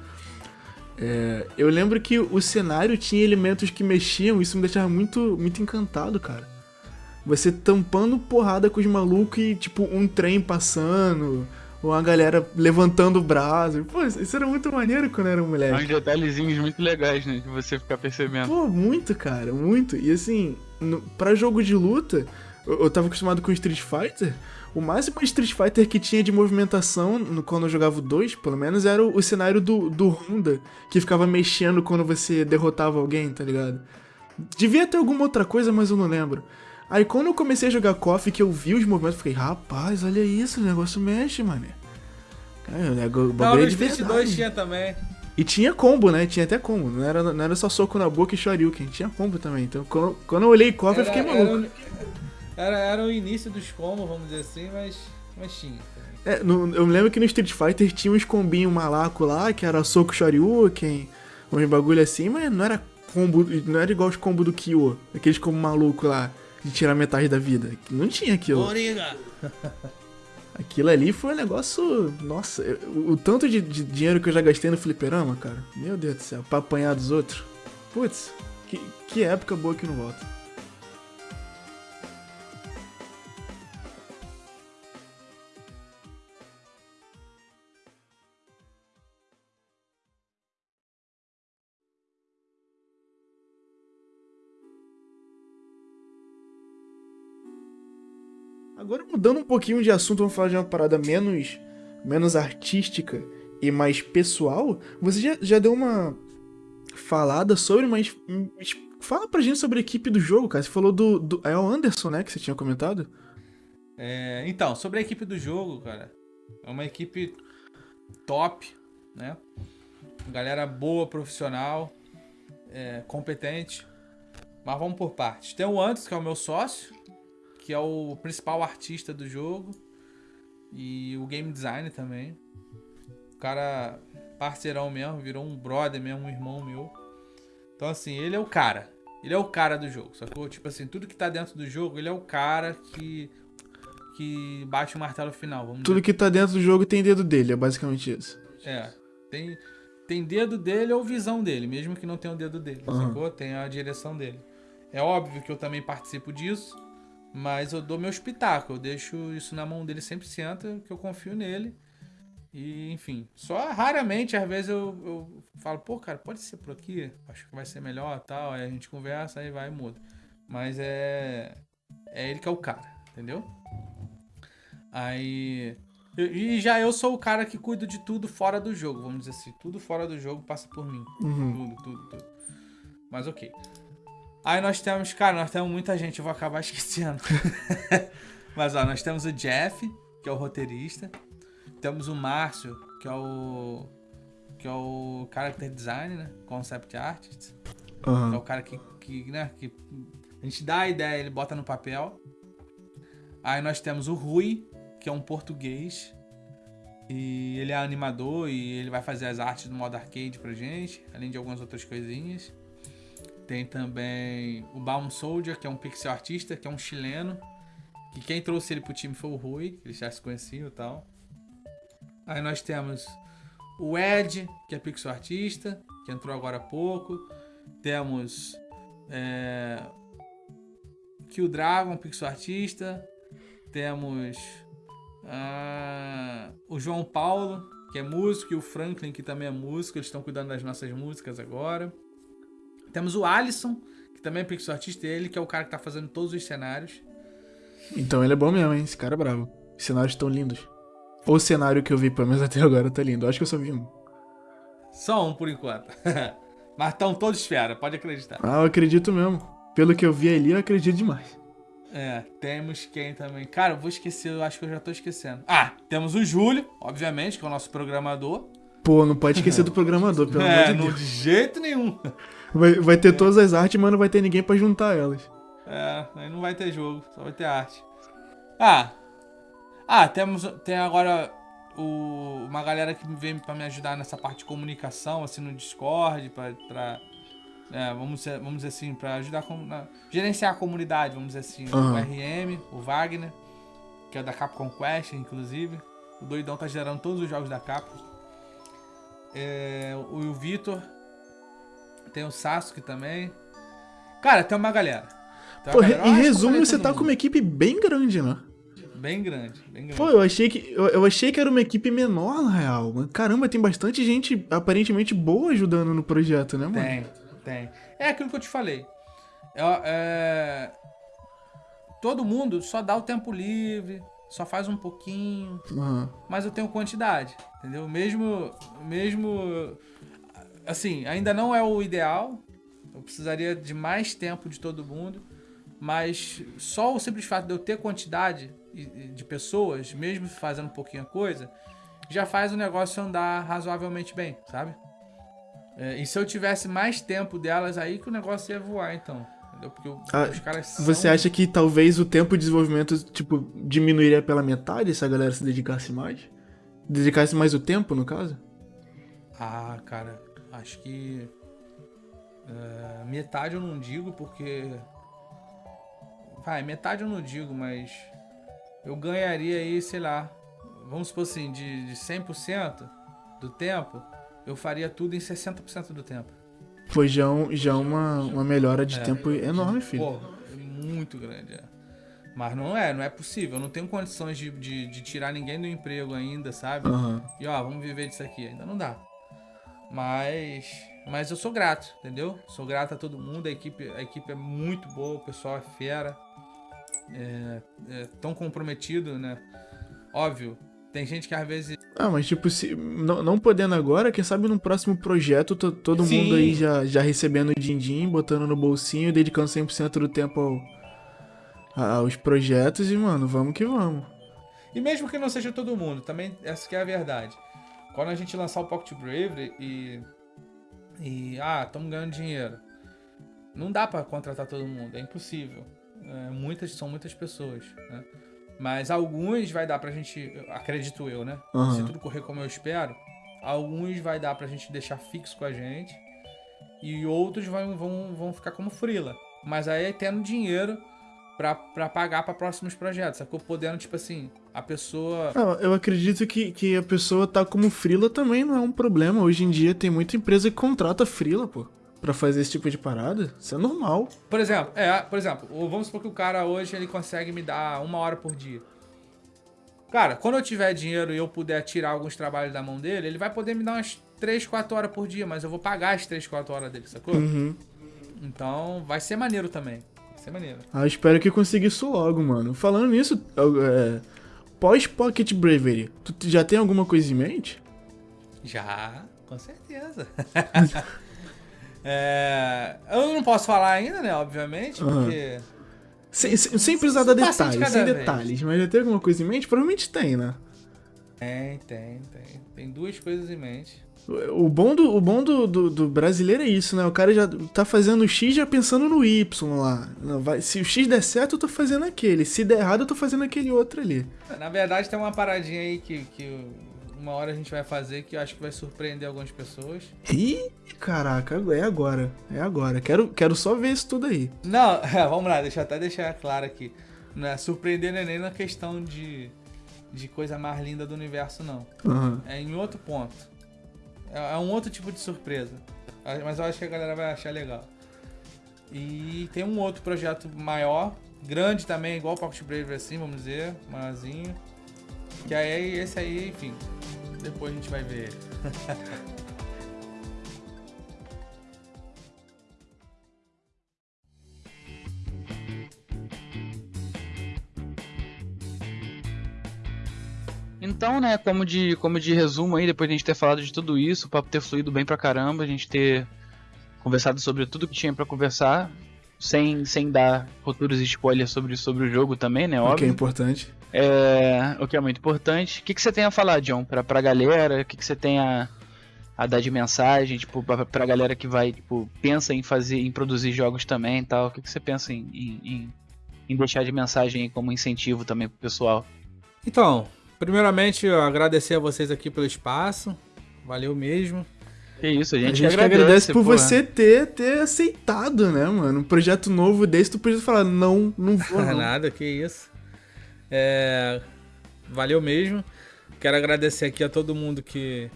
É, eu lembro que o cenário tinha elementos que mexiam, isso me deixava muito, muito encantado, cara. Você tampando porrada com os malucos e, tipo, um trem passando, uma galera levantando o braço. Pô, isso era muito maneiro quando era moleque. Uns detalhezinhos muito legais, né? De você ficar percebendo. Pô, muito, cara, muito. E assim, no, pra jogo de luta, eu, eu tava acostumado com Street Fighter. O máximo Street Fighter que tinha de movimentação, no, quando eu jogava o 2, pelo menos, era o, o cenário do, do Honda, que ficava mexendo quando você derrotava alguém, tá ligado? Devia ter alguma outra coisa, mas eu não lembro. Aí quando eu comecei a jogar KOF, que eu vi os movimentos, eu fiquei, rapaz, olha isso, o negócio mexe, mano. Cara, o bagulho é de verdade. 2 tinha também. E tinha combo, né? Tinha até combo. Não era, não era só soco na boca e shoryuken. Tinha combo também. Então, quando, quando eu olhei KOF, eu fiquei maluco. Era, era, o início dos combos, vamos dizer assim, mas, mas tinha. É, no, eu me lembro que no Street Fighter tinha uns combinhos malaco lá, que era soco shoryuken, uns bagulho assim, mas não era combo, não era igual os combos do Kyo, aqueles combos maluco lá de tirar metade da vida. Não tinha aquilo. Origa. Aquilo ali foi um negócio. Nossa, o, o tanto de, de, dinheiro que eu já gastei no fliperama, cara. Meu Deus do céu, pra apanhar dos outros. Putz, que, que época boa que não volta. Agora mudando um pouquinho de assunto, vamos falar de uma parada menos, menos artística e mais pessoal. Você já, já deu uma falada sobre, mas fala pra gente sobre a equipe do jogo, cara. Você falou do, do é o Anderson, né, que você tinha comentado? É, então, sobre a equipe do jogo, cara. É uma equipe top, né? Galera boa, profissional, é, competente. Mas vamos por partes. Tem o Antes, que é o meu sócio, que é o principal artista do jogo. E o game designer também. O cara, parceirão mesmo, virou um brother mesmo, um irmão meu. Então, assim, ele é o cara. Ele é o cara do jogo, sacou? Tipo assim, tudo que tá dentro do jogo, ele é o cara que. que bate o martelo final. Vamos Tudo dizer. que tá dentro do jogo tem dedo dele, é basicamente isso. É. Tem, tem dedo dele ou visão dele, mesmo que não tenha o dedo dele, Aham. sacou? Tem a direção dele. É óbvio que eu também participo disso, mas eu dou meu espetáculo, eu deixo isso na mão dele 100%, que eu confio nele. E, enfim, só raramente, às vezes eu, eu falo, pô, cara, pode ser por aqui, acho que vai ser melhor tal. Aí a gente conversa, aí vai e muda. Mas é. É ele que é o cara, entendeu? Aí. E já eu sou o cara que cuido de tudo fora do jogo, vamos dizer assim. Tudo fora do jogo passa por mim. Uhum. Tudo, tudo, tudo. Mas ok. Aí nós temos, cara, nós temos muita gente, eu vou acabar esquecendo. Mas ó, nós temos o Jeff, que é o roteirista. Temos o Márcio, que é o. que é o character design, né? Concept artist. Que é o cara que, que, né, que a gente dá a ideia, ele bota no papel. Aí nós temos o Rui, que é um português. E ele é animador e ele vai fazer as artes do modo arcade pra gente, além de algumas outras coisinhas. Tem também o Baum Soldier, que é um pixel artista, que é um chileno. Que quem trouxe ele pro time foi o Rui, eles já se conheciam e tal. Aí nós temos o Ed, que é pixel artista, que entrou agora há pouco. Temos é, Kill Dragon, pixel artista. Temos o João Paulo, que é músico, e o Franklin, que também é músico. Eles estão cuidando das nossas músicas agora. Temos o Alisson, que também é pixel artista, ele que é o cara que tá fazendo todos os cenários. Então ele é bom mesmo, hein? Esse cara é bravo. Os cenários estão lindos. O cenário que eu vi, pelo menos até agora, tá lindo. Eu Acho que eu só vi um. Só um por enquanto. Mas estão todos fera, pode acreditar. Ah, eu acredito mesmo. Pelo que eu vi ali, eu acredito demais. É, temos quem também. Cara, eu vou esquecer, eu acho que eu já tô esquecendo. Ah, temos o Júlio, obviamente, que é o nosso programador. Pô, não pode esquecer do programador, pelo é, amor de não Deus. de jeito nenhum. Vai, vai ter todas as artes, mas não vai ter ninguém pra juntar elas. É, aí não vai ter jogo, só vai ter arte. Ah. Ah, temos tem agora o, uma galera que vem pra me ajudar nessa parte de comunicação, assim, no Discord, pra. pra é, vamos, dizer- vamos dizer assim, pra ajudar a gerenciar a comunidade, vamos dizer assim. O Aham. RM, o Wagner, que é da Capcom Quest, inclusive. O doidão tá gerando todos os jogos da Capcom. É, o, Vitor. Tem o Sasuke também. Cara, tem uma galera. Tem uma Pô, galera. Em resumo, você tá mundo. com uma equipe bem grande, né? Bem grande, bem grande. Pô, eu achei que eu, eu achei que era uma equipe menor, na real. Caramba, tem bastante gente aparentemente boa ajudando no projeto, né, mano? Tem, tem. É aquilo que eu te falei. É, é, Todo mundo só dá o tempo livre, só faz um pouquinho, Aham. mas eu tenho quantidade, entendeu? Mesmo, mesmo, assim, ainda não é o ideal. Eu precisaria de mais tempo de todo mundo, mas só o simples fato de eu ter quantidade de pessoas, mesmo fazendo um pouquinho a coisa, já faz o negócio andar razoavelmente bem, sabe? É, e se eu tivesse mais tempo delas aí que o negócio ia voar, então. Entendeu? Porque o- Ah, os caras são... Você acha que talvez o tempo de desenvolvimento, tipo, diminuiria pela metade se a galera se dedicasse mais? Dedicasse mais o tempo, no caso? Ah, cara, acho que. é, metade eu não digo porque. Vai, metade eu não digo, mas. Eu ganharia aí, sei lá. Vamos supor assim, de, de 100% do tempo, eu faria tudo em 60% do tempo. Foi já, um- já uma, uma melhora de É. tempo enorme, filho. Pô, é muito grande, é. Mas não é, não é possível. Eu não tenho condições de, de, de tirar ninguém do emprego ainda, sabe? Aham. E ó, vamos viver disso aqui. Ainda não dá. Mas. Mas eu sou grato, entendeu? Sou grato a todo mundo. A equipe, a equipe é muito boa, o pessoal é fera. É, é tão comprometido, né? Óbvio, tem gente que às vezes. Ah, mas tipo, se, não, não podendo agora, quem sabe no próximo projeto to- todo Sim. mundo aí já, já recebendo o din-din, botando no bolsinho, dedicando 100% do tempo ao, aos projetos e, mano, vamos que vamos. E mesmo que não seja todo mundo, também essa que é a verdade. Quando a gente lançar o Pocket Bravery e. E. Ah, estamos ganhando dinheiro. Não dá para contratar todo mundo, é impossível. É, muitas são muitas pessoas, né? Mas alguns vai dar pra gente, acredito eu, né? Aham. Se tudo correr como eu espero, alguns vai dar pra gente deixar fixo com a gente e outros vão, vão, vão ficar como frila. Mas aí é tendo dinheiro pra, pra pagar pra próximos projetos, sacou? Podendo, tipo assim, a pessoa. Ah, eu acredito que, que a pessoa tá como frila também não é um problema. Hoje em dia tem muita empresa que contrata frila, pô, pra fazer esse tipo de parada. Isso é normal. Por exemplo, é, por exemplo, vamos supor que o cara hoje ele consegue me dar uma hora por dia. Cara, quando eu tiver dinheiro e eu puder tirar alguns trabalhos da mão dele, ele vai poder me dar umas 3, 4 horas por dia, mas eu vou pagar as 3, 4 horas dele, sacou? Uhum. Então vai ser maneiro também. Vai ser maneiro. Ah, eu espero que consiga isso logo, mano. Falando nisso, é, pós Pocket Bravery, tu já tem alguma coisa em mente? Já, com certeza. É, eu não posso falar ainda, né? Obviamente, porque. Sem, sem, sem precisar dar de detalhes, sem vez. detalhes. Mas já tem alguma coisa em mente? Provavelmente tem, né? Tem, tem, tem. Tem duas coisas em mente. O bom, do, o bom do, do, do brasileiro é isso, né? O cara já tá fazendo o X já pensando no Y lá. Vai, se o X der certo, eu tô fazendo aquele. Se der errado, eu tô fazendo aquele outro ali. Na verdade, tem uma paradinha aí que, que uma hora a gente vai fazer que eu acho que vai surpreender algumas pessoas. Ih, caraca, é agora. É agora. Quero, quero só ver isso tudo aí. Não, vamos lá, deixa eu até deixar claro aqui. Não é surpreender não é nem na questão de, de coisa mais linda do universo, não. Aham. É em outro ponto. É, é um outro tipo de surpresa. Ah, Mas eu acho que a galera vai achar legal. E tem um outro projeto maior, grande também, igual o Pocket Brave assim, vamos dizer, maiorzinho. Que aí esse aí, enfim. Depois a gente vai ver ele. Então, né, como de, como de resumo aí, depois de a gente ter falado de tudo isso, o papo ter fluído bem pra caramba, a gente ter conversado sobre tudo que tinha pra conversar, sem, sem dar futuros spoilers sobre, sobre o jogo também, né, O que é óbvio. importante. É, o que é muito importante. O que, que você tem a falar, John, pra, pra galera? O que, que você tem a, a dar de mensagem, tipo, pra, pra galera que vai, tipo, pensa em fazer, em produzir jogos também e tal? O que, que você pensa em, em, em- deixar de mensagem como incentivo também pro pessoal? Então, primeiramente, eu agradecer a vocês aqui pelo espaço. Valeu mesmo. Que isso, a A gente, gente, que agradece por porra. você ter, ter aceitado, né, mano? Um projeto novo desse, tu podia falar, não, não vou, não. Nada, que isso. É, valeu mesmo. Quero agradecer aqui a todo mundo que,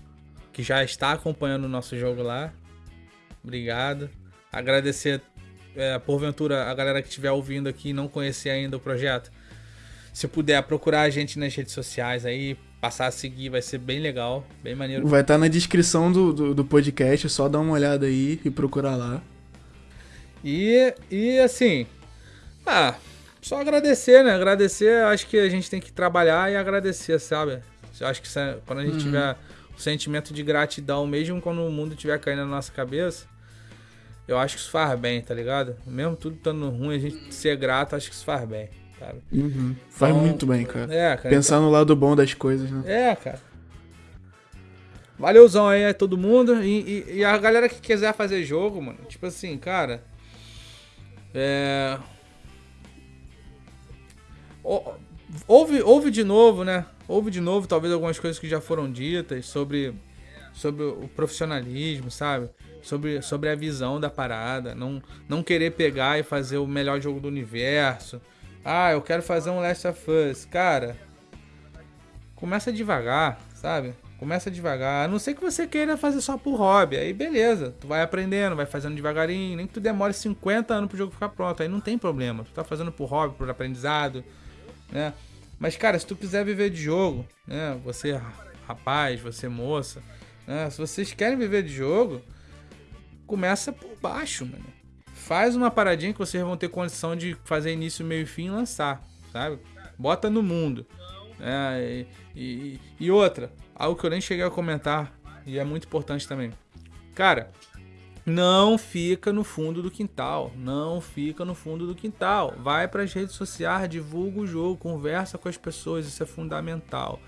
que já está acompanhando o nosso jogo lá. Obrigado. Agradecer, é, porventura, a galera que estiver ouvindo aqui e não conhecer ainda o projeto. Se puder procurar a gente nas redes sociais aí, passar a seguir, vai ser bem legal, bem maneiro. Vai estar na descrição do, do, do podcast, é só dar uma olhada aí e procurar lá. E, e assim, ah, só agradecer, né? Agradecer, acho que a gente tem que trabalhar e agradecer, sabe? Eu acho que se- quando a gente tiver o sentimento de gratidão, mesmo quando o mundo estiver caindo na nossa cabeça, eu acho que isso faz bem, tá ligado? Mesmo tudo estando ruim, a gente ser grato, acho que isso faz bem, sabe? Uhum. Faz Então, muito bem, cara. É, cara. Pensar no lado bom das coisas, né? É, cara. Valeuzão aí a todo mundo. E, e- e a galera que quiser fazer jogo, mano, tipo assim, cara. É. Ou- Ouve, ouve de novo, né? Ouve de novo, talvez algumas coisas que já foram ditas sobre, sobre o profissionalismo, sabe? Sobre, sobre a visão da parada. Não, não querer pegar e fazer o melhor jogo do universo. Ah, eu quero fazer um Last of Us. Cara, começa devagar, sabe? Começa devagar. A não ser que você queira fazer só por hobby. Aí beleza, tu vai aprendendo, vai fazendo devagarinho. Nem que tu demore 50 anos pro jogo ficar pronto. Aí não tem problema. Tu tá fazendo por hobby, por aprendizado, né? Mas, cara, se tu quiser viver de jogo, né? Você, rapaz, você, moça, né? Se vocês querem viver de jogo, começa por baixo, mano. Faz uma paradinha que vocês vão ter condição de fazer início, meio e fim e lançar, sabe? Bota no mundo. É, e, e- e outra, algo que eu nem cheguei a comentar, e é muito importante também. Cara, não fica no fundo do quintal. Não fica no fundo do quintal. Vai para as redes sociais, divulga o jogo, conversa com as pessoas, isso é fundamental.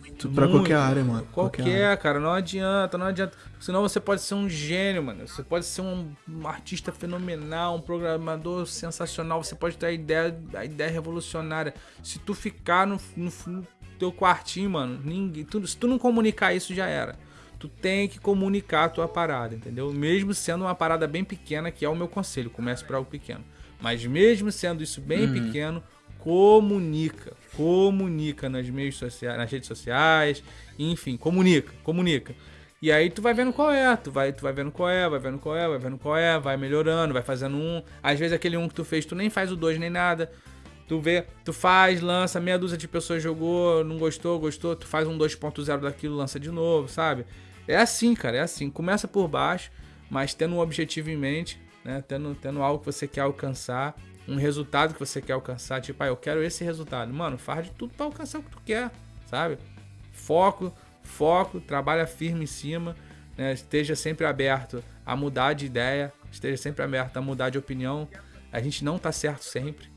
Muito, pra Muito. qualquer área, mano. Qualquer, área. cara, não adianta, não adianta. Senão você pode ser um gênio, mano. Você pode ser um, um artista fenomenal, um programador sensacional. Você pode ter a ideia, a ideia revolucionária. Se tu ficar no, no, no teu quartinho, mano, ninguém. Tu, se tu não comunicar isso, já era. Tu tem que comunicar a tua parada, entendeu? Mesmo sendo uma parada bem pequena, que é o meu conselho, comece por algo pequeno. Mas mesmo sendo isso bem pequeno, comunica, comunica nas meios sociais, nas redes sociais, enfim, comunica, comunica. E aí tu vai vendo qual é, tu vai, tu vai vendo qual é, vai vendo qual é, vai vendo qual é, vai melhorando, vai fazendo um. Às vezes aquele um que tu fez, tu nem faz o dois nem nada. Tu vê, tu faz, lança, meia dúzia de pessoas jogou, não gostou, gostou, tu faz um 2.0 daquilo, lança de novo, sabe? É assim, cara, é assim. Começa por baixo, mas tendo um objetivo em mente, né? Tendo, tendo algo que você quer alcançar, um resultado que você quer alcançar. Tipo, ah, eu quero esse resultado. Mano, faz de tudo pra alcançar o que tu quer, sabe? Foco, foco, trabalha firme em cima, né? Esteja sempre aberto a mudar de ideia, esteja sempre aberto a mudar de opinião. A gente não tá certo sempre.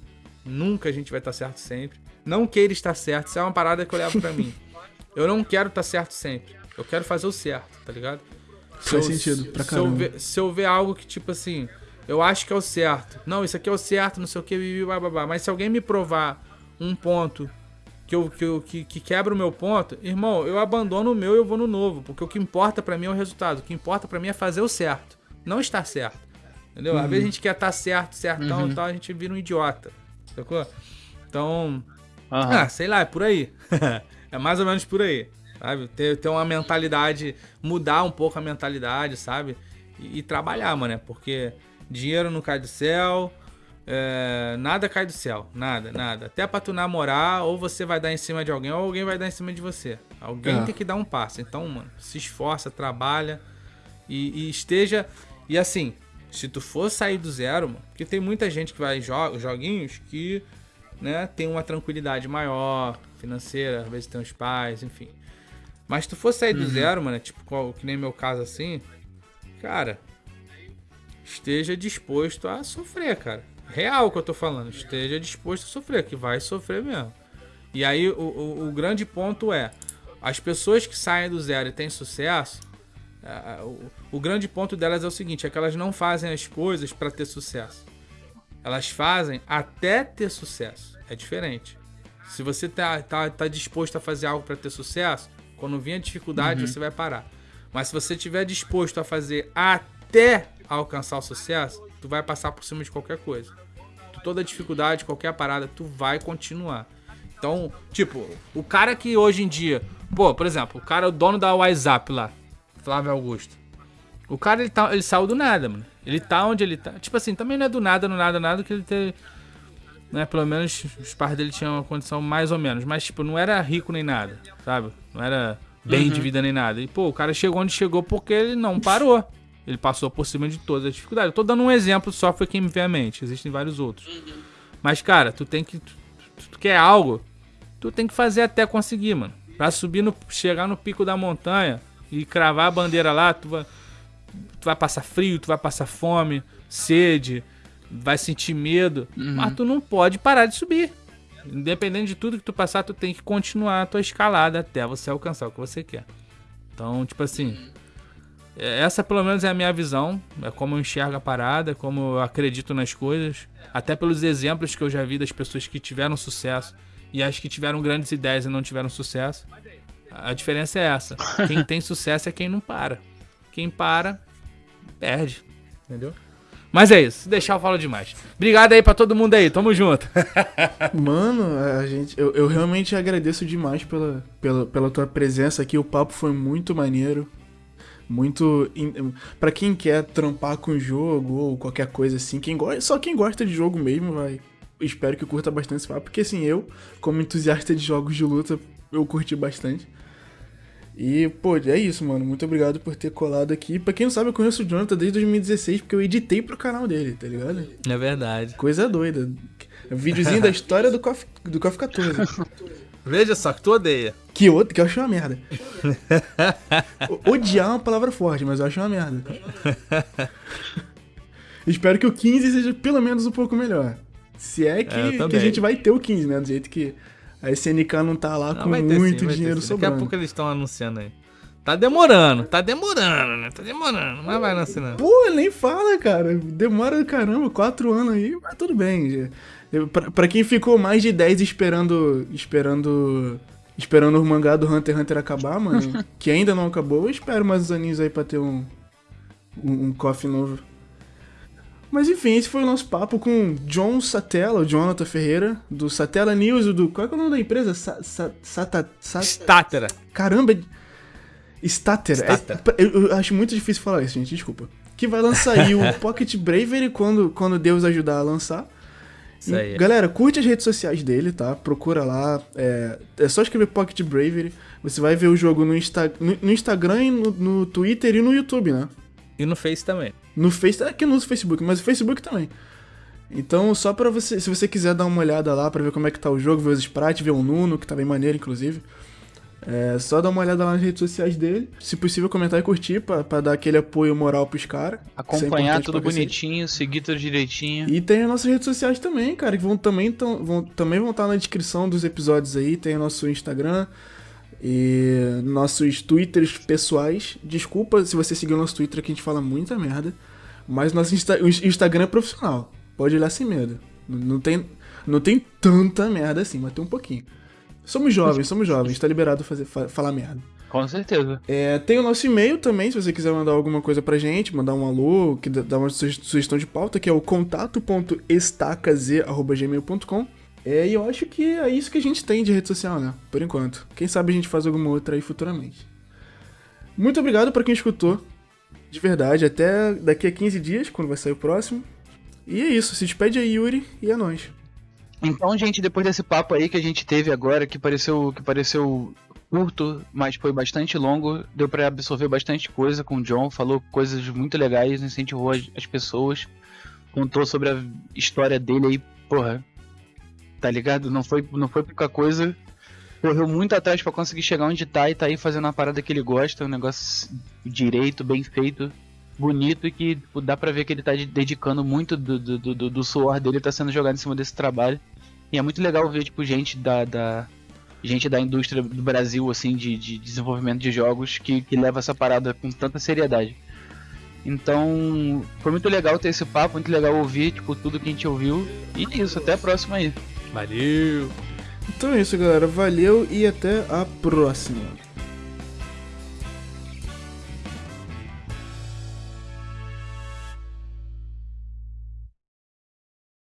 Nunca a gente vai estar certo sempre. Não queira estar certo. Isso é uma parada que eu levo pra mim. Eu não quero estar certo sempre. Eu quero fazer o certo, tá ligado? Se Faz eu- sentido, pra se eu, caramba. ver, se eu ver algo que, tipo assim, eu acho que é o certo. Não, isso aqui é o certo, não sei o que, bibi, bababá. Mas se alguém me provar um ponto que, eu, que, eu, que, que quebra o meu ponto, irmão, eu abandono o meu e eu vou no novo. Porque o que importa pra mim é o resultado. O que importa pra mim é fazer o certo. Não estar certo. Entendeu? Às vezes a gente quer estar certo, certão e tal, a gente vira um idiota. Sacou? Então, Aham. ah, sei lá, é por aí. é mais ou menos por aí, sabe? Ter, ter uma mentalidade, mudar um pouco a mentalidade, sabe? E, e trabalhar, mano, né? Porque dinheiro não cai do céu, é, nada cai do céu, nada, nada. Até pra tu namorar, ou você vai dar em cima de alguém, ou alguém vai dar em cima de você. Alguém É. tem que dar um passo. Então, mano, se esforça, trabalha e, e esteja. E assim, se tu for sair do zero, mano, porque tem muita gente que vai jo joguinhos que né, tem uma tranquilidade maior, financeira, às vezes tem os pais, enfim. Mas se tu for sair do zero, mano, tipo, qual- que nem meu caso assim, cara, esteja disposto a sofrer, cara. Real que eu tô falando, esteja disposto a sofrer, que vai sofrer mesmo. E aí o, o, o grande ponto é, as pessoas que saem do zero e têm sucesso, ah, o, o grande ponto delas é o seguinte, é que elas não fazem as coisas pra ter sucesso. Elas fazem até ter sucesso. É diferente. Se você tá, tá, tá disposto a fazer algo pra ter sucesso, quando vir a dificuldade, você vai parar. Mas se você estiver disposto a fazer até alcançar o sucesso, tu vai passar por cima de qualquer coisa. Tu, toda dificuldade, qualquer parada, tu vai continuar. Então, tipo, o cara que hoje em dia, pô, por exemplo, o cara, o dono da WhatsApp lá, Flávio Augusto. O cara, ele, tá, ele saiu do nada, mano. Ele tá onde ele tá. Tipo assim, também não é do nada, no nada, nada que ele ter. Né, pelo menos os pais dele tinham uma condição mais ou menos. Mas, tipo, não era rico nem nada, sabe? Não era bem de vida nem nada. E, pô, o cara chegou onde chegou porque ele não parou. Ele passou por cima de todas as dificuldades. Eu tô dando um exemplo só, foi quem me vem à mente. Existem vários outros. Mas, cara, tu tem que. Tu, tu- tu quer algo, tu tem que fazer até conseguir, mano. Pra subir no. chegar no pico da montanha e cravar a bandeira lá, tu vai. Tu vai passar frio, tu vai passar fome, sede, vai sentir medo. Mas tu não pode parar de subir. Independente de tudo que tu passar, tu tem que continuar a tua escalada até você alcançar o que você quer. Então, tipo assim. é- Essa pelo menos é a minha visão. É como eu enxergo a parada, como eu acredito nas coisas. Até pelos exemplos que eu já vi das pessoas que tiveram sucesso e as que tiveram grandes ideias e não tiveram sucesso. A diferença é essa. Quem tem sucesso é quem não para. Quem para, perde. Entendeu? Mas é isso. Se deixar, eu falo demais. Obrigado aí pra todo mundo aí. Tamo junto. Mano, a gente, eu, eu realmente agradeço demais pela, pela, pela tua presença aqui. O papo foi muito maneiro. Muito. Pra quem quer trampar com jogo ou qualquer coisa assim, quem gosta, só quem gosta de jogo mesmo vai. Espero que curta bastante esse papo, porque assim, eu, como entusiasta de jogos de luta, eu curti bastante. E, pô, é isso, mano. Muito obrigado por ter colado aqui. Pra quem não sabe, eu conheço o Jonathan desde 2016, porque eu editei pro canal dele, tá ligado? É verdade. Coisa doida. Videozinho da história do KOF, do KOF 14. Veja só que tu odeia. Que outro, que eu acho uma merda. O- Odiar é uma palavra forte, mas eu acho uma merda. Espero que o 15 seja pelo menos um pouco melhor. Se é que, É, que a gente vai ter o 15, né? Do jeito que a SNK não tá lá Não, com vai ter sim, muito vai ter dinheiro sim. sobrando. Daqui a pouco eles estão anunciando aí. Tá demorando, tá demorando, né? Tá demorando, mas vai anunciando. Pô, nem fala, cara. Demora caramba, quatro anos aí, mas tudo bem. Pra, pra quem ficou mais de 10 esperando. Esperando. Esperando o mangá do Hunter x Hunter acabar, mano. que ainda não acabou, eu espero mais uns aninhos aí pra ter um. Um, um coffee novo. Mas enfim, esse foi o nosso papo com John Satella, o Jonathan Ferreira, do Satella News, do. Qual é, que é o nome da empresa? Sa, sa, sata, sa- Státera. Caramba! Stater. Stater. É- eu, eu acho muito difícil falar isso, gente, desculpa. Que vai lançar aí o Pocket Bravery quando, quando Deus ajudar a lançar. Isso aí. Galera, curte as redes sociais dele, tá? Procura lá. É, é só escrever Pocket Bravery. Você vai ver o jogo no, Insta, no, no Instagram, no, no Twitter e no YouTube, né? E no Face também. No Face, aqui no Facebook, mas no Facebook também. Então, só pra você, se você quiser dar uma olhada lá pra ver como é que tá o jogo, ver os sprites, ver o Nuno, que tá bem maneiro, inclusive. É só dar uma olhada lá nas redes sociais dele. Se possível, comentar e curtir pra, pra dar aquele apoio moral pros caras. Acompanhar tudo é cacete. bonitinho, seguir tudo direitinho. E tem as nossas redes sociais também, cara, que vão também, tão, vão, também vão estar na descrição dos episódios aí. Tem o nosso Instagram e nossos Twitters pessoais. Desculpa se você seguiu o nosso Twitter que a gente fala muita merda. Mas nosso Insta- o Instagram é profissional. Pode olhar sem medo. Não tem, não tem tanta merda assim, mas tem um pouquinho. Somos jovens, somos jovens. Tá liberado fazer, fa- falar merda. Com certeza. É, tem o nosso e-mail também, se você quiser mandar alguma coisa pra gente, mandar um alô, que dá uma suge- sugestão de pauta, que é o contato.estacaz.gmail.com. É, e eu acho que é isso que a gente tem de rede social, né? Por enquanto. Quem sabe a gente faz alguma outra aí futuramente. Muito obrigado pra quem escutou. De verdade, até daqui a 15 dias, quando vai sair o próximo. E é isso, se despede aí, Yuri, e é nóis. Então, gente, depois desse papo aí que a gente teve agora, que pareceu, que pareceu curto, mas foi bastante longo, deu pra absorver bastante coisa com o John, falou coisas muito legais, incentivou as pessoas, contou sobre a história dele aí, porra, tá ligado? Não foi, não foi pouca coisa, correu muito atrás pra conseguir chegar onde tá e tá aí fazendo uma parada que ele gosta, um negócio direito, bem feito. Bonito e que tipo, dá pra ver que ele tá de- dedicando muito do, do, do, do- do suor dele, tá sendo jogado em cima desse trabalho. E é muito legal ver, tipo, gente da, da, gente da indústria do Brasil, assim, de, de desenvolvimento de jogos, que, que leva essa parada com tanta seriedade. Então, foi muito legal ter esse papo, muito legal ouvir, tipo, tudo que a gente ouviu. E é isso, até a próxima aí. Valeu! Então é isso, galera. Valeu e até a próxima.